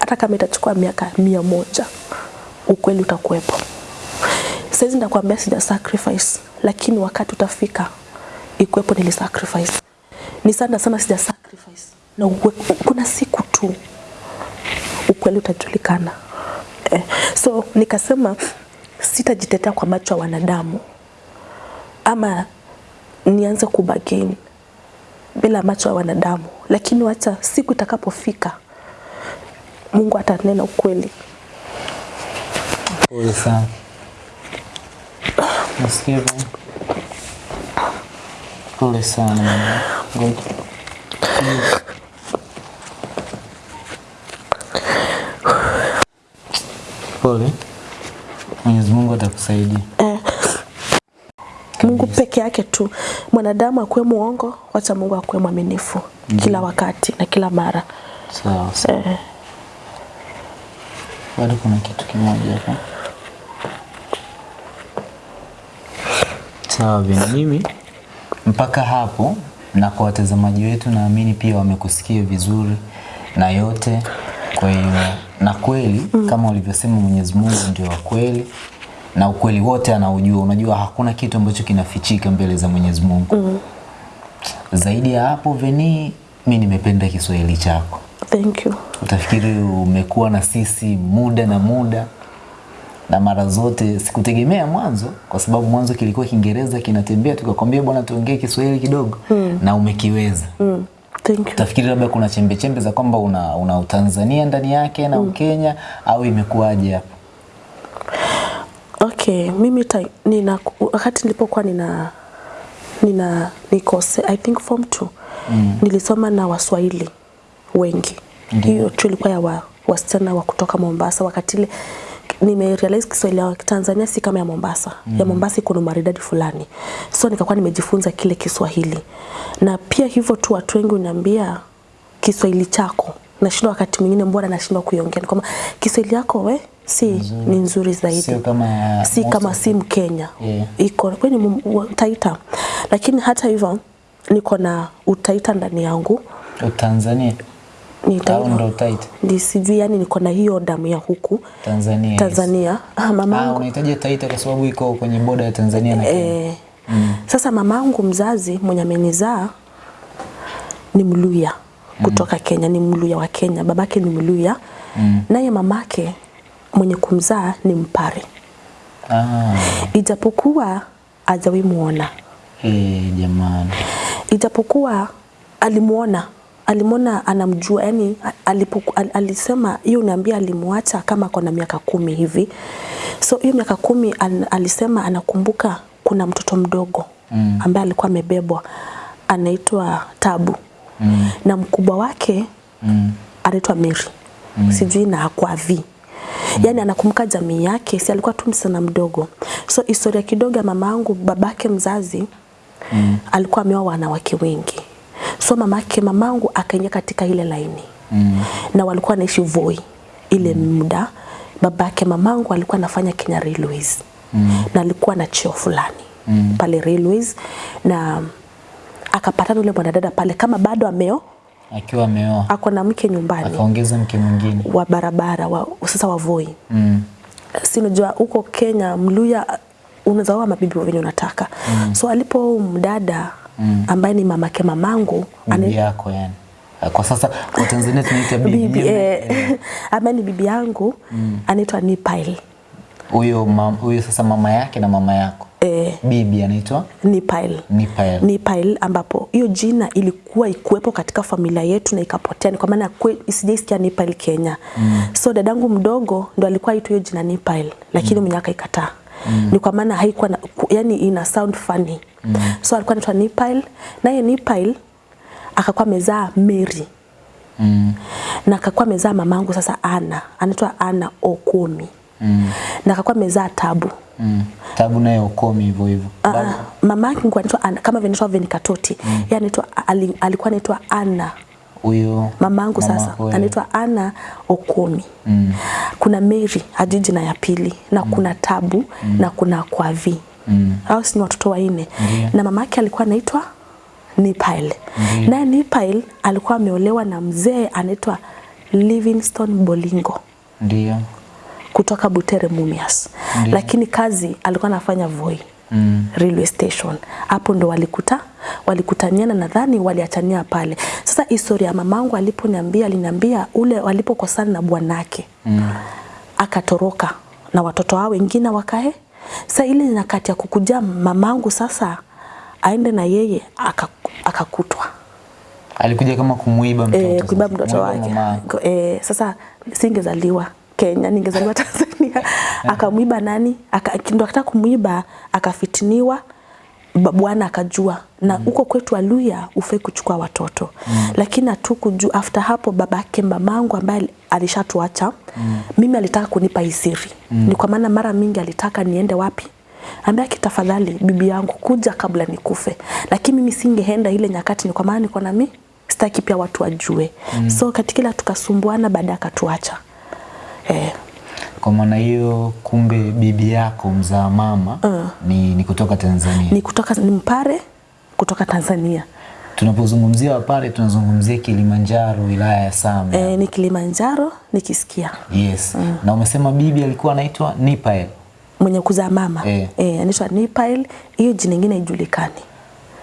hata kama itachukua miaka mia moja, ukweli utakuwepo. Saizi nakwambia sija sacrifice, lakini wakati utafika ikuwepo nili sacrifice. Ni sana sana sija sacrifice, na uwe, kuna siku tu ukweli utajulikana. Eh, so nikasema sitajitetea kwa macho ya wanadamu ama nianze kubagain bila macho ya wanadamu, lakini wacha siku itakapofika Mungu atanena ukweli. Pole sana. Sana. Pole sana. Pole. Mwenyezi Mungu atakusaidia. Mungu peke yake tu. Mwanadamu akuwe muongo, wacha Mungu akuwe mwaminifu mm. kila wakati na kila mara. Sawa sawa. Eh, Bado kuna kitu kimoja hapa. Sawa vile mimi mpaka hapo, na kwa watazamaji wetu naamini pia wamekusikia vizuri na yote. Kwa hiyo na kweli mm. kama ulivyosema, Mwenyezi Mungu ndio wa kweli na ukweli wote anaujua. Unajua hakuna kitu ambacho kinafichika mbele za Mwenyezi Mungu. mm. Zaidi ya hapo, Veni, mi nimependa Kiswahili chako thank you. utafikiri umekuwa na sisi muda na muda na mara zote sikutegemea mwanzo kwa sababu mwanzo kilikuwa kiingereza kinatembea tukakwambia bwana tuongee kiswahili kidogo mm. na umekiweza Mm. Utafikiri labda kuna chembe chembe za kwamba una, una utanzania ndani yake na mm. ukenya au imekuwaje hapo? Okay, mimi ta, nina, wakati nilipokuwa nina nina nikose I think form 2 mm. nilisoma na Waswahili wengi. Hiyo tu ilikuwa ya wa, wasichana wa kutoka Mombasa. Wakati ile nimerealize Kiswahili ya Tanzania si kama ya Mombasa. Mm. Ya Mombasa iko na maridadi fulani, so nikakuwa nimejifunza kile Kiswahili, na pia hivyo tu watu wengi uniambia Kiswahili chako. Nashindwa wakati mwingine, mbona nashindwa kuiongea, kwamba Kiswahili yako we si ni nzuri zaidi. Sio kama si kama si Mkenya. Yeah. iko kwenye Taita, lakini hata hivyo niko na utaita ndani yangu. Au ndo utaita sijui, yani niko na hiyo damu ya huku. Tanzania yes. Tanzania. Ah, ah, mamangu unahitaji taita kwa sababu iko kwenye boda ya tanzania na kenya. Mm. sasa mamangu mzazi mwenye amenizaa ni Mluya kutoka mm. Kenya, ni Mluya wa Kenya, babake ni Mluya. Mm. naye mamake mwenye kumzaa ni Mpare, ah, ijapokuwa ajawi muona. Eh, jamani. Ijapokuwa alimuona alimwona anamjua yani alipoku, al, alisema hiyo unaambia alimwacha kama ako na miaka kumi hivi so hiyo miaka kumi al, alisema anakumbuka kuna mtoto mdogo mm. ambaye alikuwa amebebwa anaitwa Tabu mm, na mkubwa wake mm. anaitwa Mary mm. sijui na akwavi mm. yani anakumbuka jamii yake si alikuwa tu msichana mdogo so historia kidogo ya mama yangu babake mzazi mm. alikuwa ameoa wanawake wengi so mamake mamangu akaingia katika ile laini Mm. na walikuwa naishi Voi ile muda babake mamangu alikuwa anafanya Kenya Railways mm. na alikuwa na cheo fulani mm. pale Railways na akapatana yule mwanadada pale kama bado ameo akiwa ameoa ako na mke nyumbani akaongeza mke mwingine wa barabara wa, sasa wa Voi mm. si unajua huko Kenya Mluya unaweza oa mabibi wenye unataka mm. so alipo mdada mm. ambaye ni mamake mamangu bibi yako yani kwa sasa kwa Tanzania tunaita bibi bibi eh, ambaye ni bibi yangu mm. anaitwa Nipail huyo huyo sasa mama yake na mama yako eh, bibi anaitwa Nipail. Nipail. Nipail ambapo hiyo jina ilikuwa ikuwepo katika familia yetu na ikapotea, ni kwa maana isijisikia sijaisikia Nipael Kenya. Mm. So dadangu mdogo ndo alikuwa aitwa hiyo jina Nipail, lakini mm. mwenye akaikataa. Mm. Ni kwa maana haikuwa na, yani ina sound funny. Mm. So alikuwa anaitwa Nipile naye Nipile akakuwa amezaa Mary Mm. na akakuwa amezaa mamangu sasa Ana, anaitwa Ana Okomi Mm. Na akakuwa amezaa Tabu. Mm. Tabu naye Okomi hivyo hivyo. Uh, mama yake alikuwa anaitwa Ana, kama vile anaitwa Venikatoti. Mm. Yeye anaitwa alikuwa anaitwa Ana. Huyo Mamangu mama sasa anaitwa Ana Okomi. Mm. Kuna Mary Ajiji na ya pili na mm. kuna Tabu mm. na kuna Kwavi. Mm. Hao ni watoto wanne. Yeah. Na mama yake alikuwa anaitwa Nipael. Mm. Naye Nipail alikuwa ameolewa na mzee anaitwa Livingstone Bolingo Ndio. kutoka Butere Mumias. Ndiyo. Lakini kazi alikuwa anafanya Voi Mm. railway station. Hapo ndo walikuta walikutaniana, nadhani waliachania pale. Sasa historia ya mamangu aliponiambia, aliniambia ule walipokosana na bwanake Mm. akatoroka na watoto wao wengine wakae. Sasa ile nyakati ya kukuja mamangu sasa aende na yeye akakutwa aka- Alikuja kama kumuiba mtoto. e, kuiba mtoto wake. E, sasa singezaliwa Kenya, ningezaliwa Tanzania. Akamwiba nani? Aka, ndo akataka kumwiba, akafitiniwa bwana akajua na huko mm. kwetu Aluya ufai kuchukua watoto mm. lakini hatukujua. After hapo babake mamangu ambaye alishatuacha mm. mimi alitaka kunipa isiri mm. ni kwa maana mara mingi alitaka niende wapi ambaye kitafadhali bibi yangu kuja kabla nikufe, lakini mimi singeenda ile nyakati, ni kwa maana niko na mimi sitaki pia watu wajue mm. so katika tukasumbuana, baada akatuacha eh, Kwa maana hiyo kumbe bibi yako mzaa mama uh. ni, ni kutoka Tanzania. ni kutoka ni Mpare kutoka Tanzania Tunapozungumzia Wapare tunazungumzia Kilimanjaro, wilaya ya Same. eh, ni Kilimanjaro nikisikia Yes. Na umesema bibi alikuwa anaitwa Nipael. mwenye kuzaa mama Eh. eh, anaitwa Nipael, hiyo jina ingine haijulikani.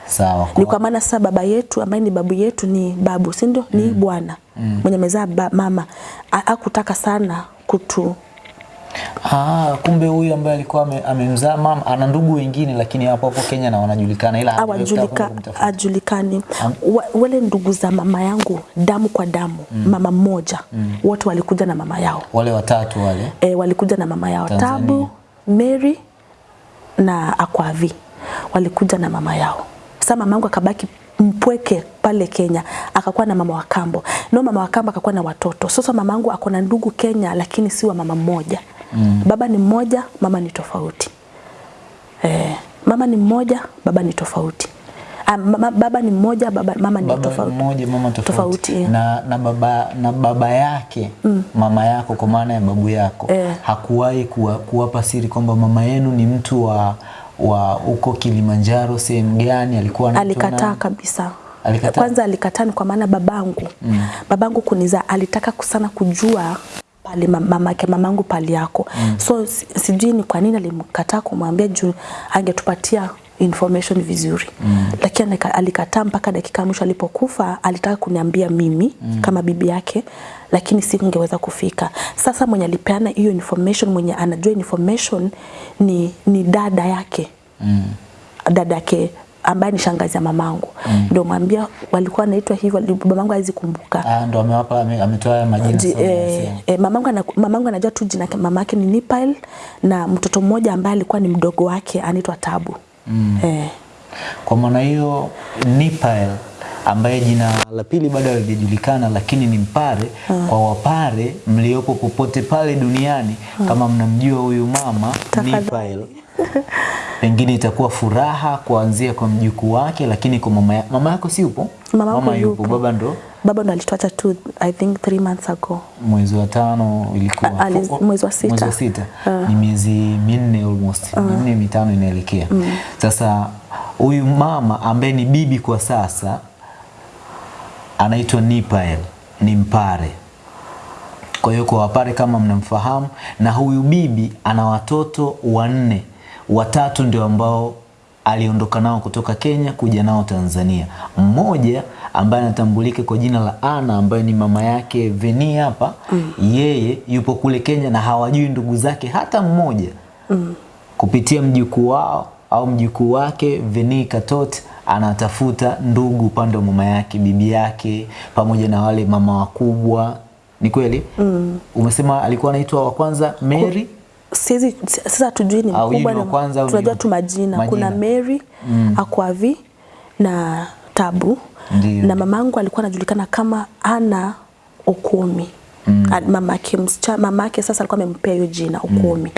Sawa. Ni kwa maana sasa baba yetu ambaye ni babu yetu ni babu, si ndio? Ni bwana mm. mwenye amezaa mama hakutaka sana kutu Ah, kumbe huyu ambaye alikuwa ame- amemzaa mama ana ndugu wengine lakini hapo hapo Kenya na wanajulikana ila hajataka kwenda ajulikani wa, wale ndugu za mama yangu damu kwa damu mm. mama mmoja mm. wote walikuja na mama yao Wale watatu wale. e, walikuja na mama yao Tanzania. Tabu, Mary na Akwavi walikuja na mama yao. Sasa mamangu akabaki mpweke pale Kenya, akakuwa na mama wakambo. No, mama wakambo akakuwa na watoto. Sasa mamangu ako na ndugu Kenya, lakini si wa mama mmoja. Mm. Baba ni mmoja, mama ni tofauti. Eh, mama ni mmoja, baba ni tofauti. Ah, mama, baba ni mmoja, baba, mama ni Baba tofauti. mmoja mama tofauti. Tofauti, yeah. na, na baba na baba yake mm. mama yako kwa maana ya babu yako Eh. hakuwahi kuwa, kuwapa siri kwamba mama yenu ni mtu wa wa huko Kilimanjaro sehemu gani alikuwa anatona? alikataa kabisa Alikataa? kwanza alikataa ni kwa maana babangu mm. babangu kuniza alitaka sana kujua pale ma- mamake mamangu pale yako mm. so sijui ni kwa nini alimkataa kumwambia juu angetupatia information vizuri mm. lakini alikataa mpaka dakika mwisho alipokufa alitaka kuniambia mimi mm. kama bibi yake lakini sikungeweza kufika sasa mwenye alipeana hiyo information mwenye anajua information ni, ni dada yake Mm. dada yake ambaye ni shangazi ya mamangu mm. ndio mwambia walikuwa anaitwa hivyo mamangu hawezi kumbuka Ah, ndio amewapa ametoa majina Ji- sasa e, eh, mamangu, ana, mamangu anajua tu jina mamake ni Nipal na mtoto mmoja ambaye alikuwa ni mdogo wake anaitwa Tabu mm. eh, Kwa maana hiyo Nipael ambaye jina la pili bado halijajulikana lakini ni Mpare kwa Wapare mliopo popote pale duniani kama mnamjua huyu mama. Nipael pengine itakuwa furaha kuanzia kwa mjukuu wake lakini kwa mama, mama yako si yupo Mama yako yupo. baba ndo baba ndo alituacha tu I think three months ago. Mwezi wa tano ilikuwa A- mwezi wa sita. mwezi wa sita. ni miezi minne almost. Minne mitano inaelekea. Sasa huyu mama ambaye ni bibi kwa sasa anaitwa Nipael ni Mpare. Kwa hiyo kwa Wapare kama mnamfahamu na huyu bibi ana watoto wanne. Watatu ndio ambao aliondoka nao kutoka Kenya kuja nao Tanzania. Mmoja ambaye anatambulika kwa jina la Ana ambaye ni mama yake Veni hapa mm. yeye yupo kule Kenya na hawajui ndugu zake hata mmoja mm. kupitia mjukuu wao au mjukuu wake Veni Katot anatafuta ndugu upande wa mama yake, bibi yake, pamoja na wale mama wakubwa. Ni kweli? Mm. Umesema alikuwa anaitwa wa kwanza Mary siwezi sasa tujui ni Au mkubwa na- kwanza tunajua tu majina. majina. kuna Mary mm. Akwavi na Tabu Ndiyo. na mamangu alikuwa anajulikana kama Ana Okumi mm. mamake mamake sasa alikuwa amempea hiyo jina Okumi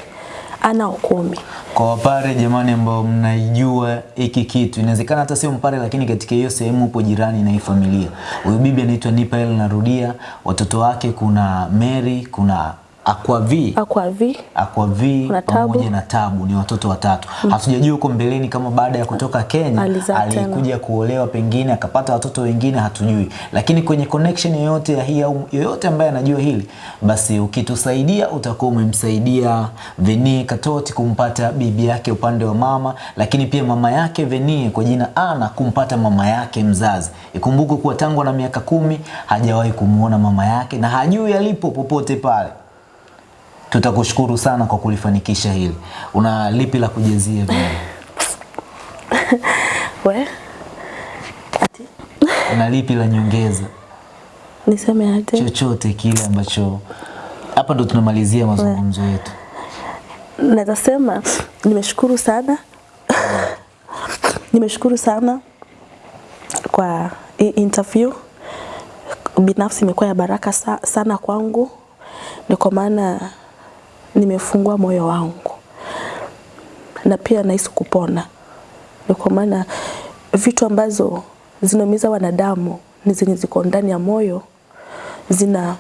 Ana ukumi Kwa Wapare jamani, ambao mnaijua hiki kitu, inawezekana hata sio Mpare, lakini katika hiyo sehemu upo jirani na hii familia. Huyu bibi anaitwa Nipael, narudia, watoto wake kuna Mary, kuna Akwavi Akwavi Akwavi pamoja na Tabu ni watoto watatu. Mm. Hatujajua huko mbeleni kama baada ya kutoka Kenya alikuja kuolewa pengine akapata watoto wengine, hatujui. Lakini kwenye connection yoyote ya hii au yoyote ambaye anajua hili, basi ukitusaidia utakuwa umemsaidia Venie Katoti kumpata bibi yake upande wa mama, lakini pia mama yake Venie kwa jina Ana kumpata mama yake mzazi. Ikumbuke kuwa tangu na miaka kumi hajawahi kumuona mama yake na hajui alipo popote pale. Tutakushukuru sana kwa kulifanikisha hili. Una lipi la kujezia we? Ati? Una lipi la nyongeza? niseme aje Chochote kile ambacho hapa ndo tunamalizia mazungumzo yetu. naweza sema nimeshukuru sana. Nimeshukuru sana kwa interview. Binafsi imekuwa ya baraka sa, sana kwangu. Ndio kwa maana nimefungua moyo wangu. Na pia nahisi kupona. Ni kwa maana vitu ambazo zinaumiza wanadamu ni zenye ziko ndani ya moyo zina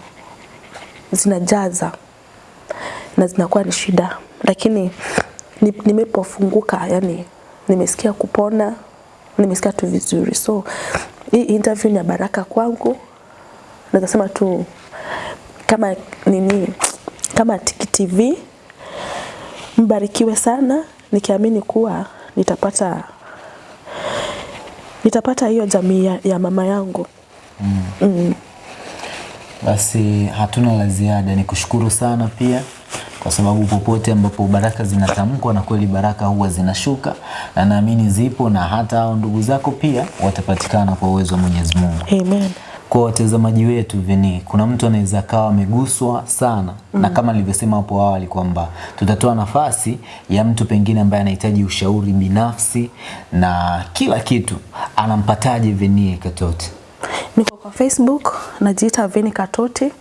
zinajaza na zinakuwa ni shida, lakini ni- nimepofunguka, yani nimesikia kupona, nimesikia tu vizuri. So hii interview ni ya baraka kwangu, nazasema tu kama nini, kama Tiki TV mbarikiwe sana, nikiamini kuwa nitapata nitapata hiyo jamii ya, ya mama yangu. mm. Mm. Basi hatuna la ziada, ni kushukuru sana pia kwa sababu popote ambapo baraka zinatamkwa na kweli baraka huwa zinashuka, na naamini zipo, na hata hao ndugu zako pia watapatikana kwa uwezo wa Mwenyezi Mungu. Amen. Kwa watazamaji wetu Veni, kuna mtu anaweza akawa ameguswa sana mm. na kama nilivyosema hapo awali kwamba tutatoa nafasi ya mtu pengine ambaye anahitaji ushauri binafsi na kila kitu, anampataje Veni Katoti? Niko kwa Facebook najiita Veni Katoti.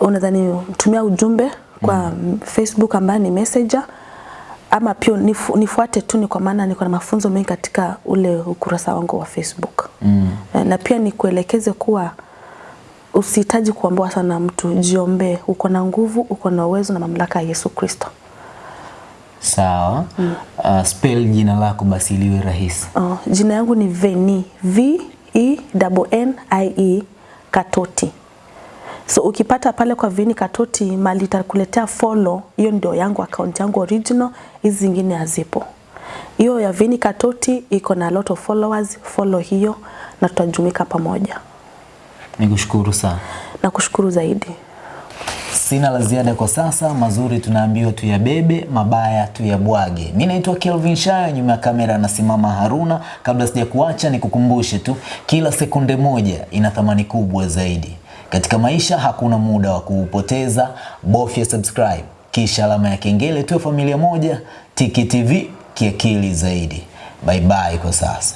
unadhani tumia ujumbe kwa mm. Facebook ambaye ni messenger ama pia nifu, nifuate tu, ni kwa maana niko na mafunzo mengi katika ule ukurasa wangu wa Facebook mm. na pia nikuelekeze kuwa usihitaji kuambiwa sana na mtu, jiombee. Uko na nguvu, uko na uwezo na mamlaka ya Yesu Kristo. Sawa. Mm. Uh, spell jina lako basi liwe rahisi. Uh, jina yangu ni Veni V E N N I E Katoti. So ukipata pale kwa Vini Katoti mali itakuletea follow, hiyo ndio yangu account yangu original, hizi zingine hazipo. Hiyo ya Vini Katoti iko na lot of followers, follow hiyo na tutajumika pamoja. Nikushukuru sana. Na kushukuru zaidi. Sina la ziada kwa sasa. Mazuri tunaambiwa tuyabebe, mabaya tuyabwage. Mi naitwa Kelvin Shaya, nyuma ya kamera anasimama Haruna. Kabla sija kuacha, nikukumbushe tu, kila sekunde moja ina thamani kubwa zaidi katika maisha. Hakuna muda wa kuupoteza, bofya subscribe kisha alama ya kengele, tuwe familia moja. Tiki TV kiakili zaidi. Bye bye kwa sasa.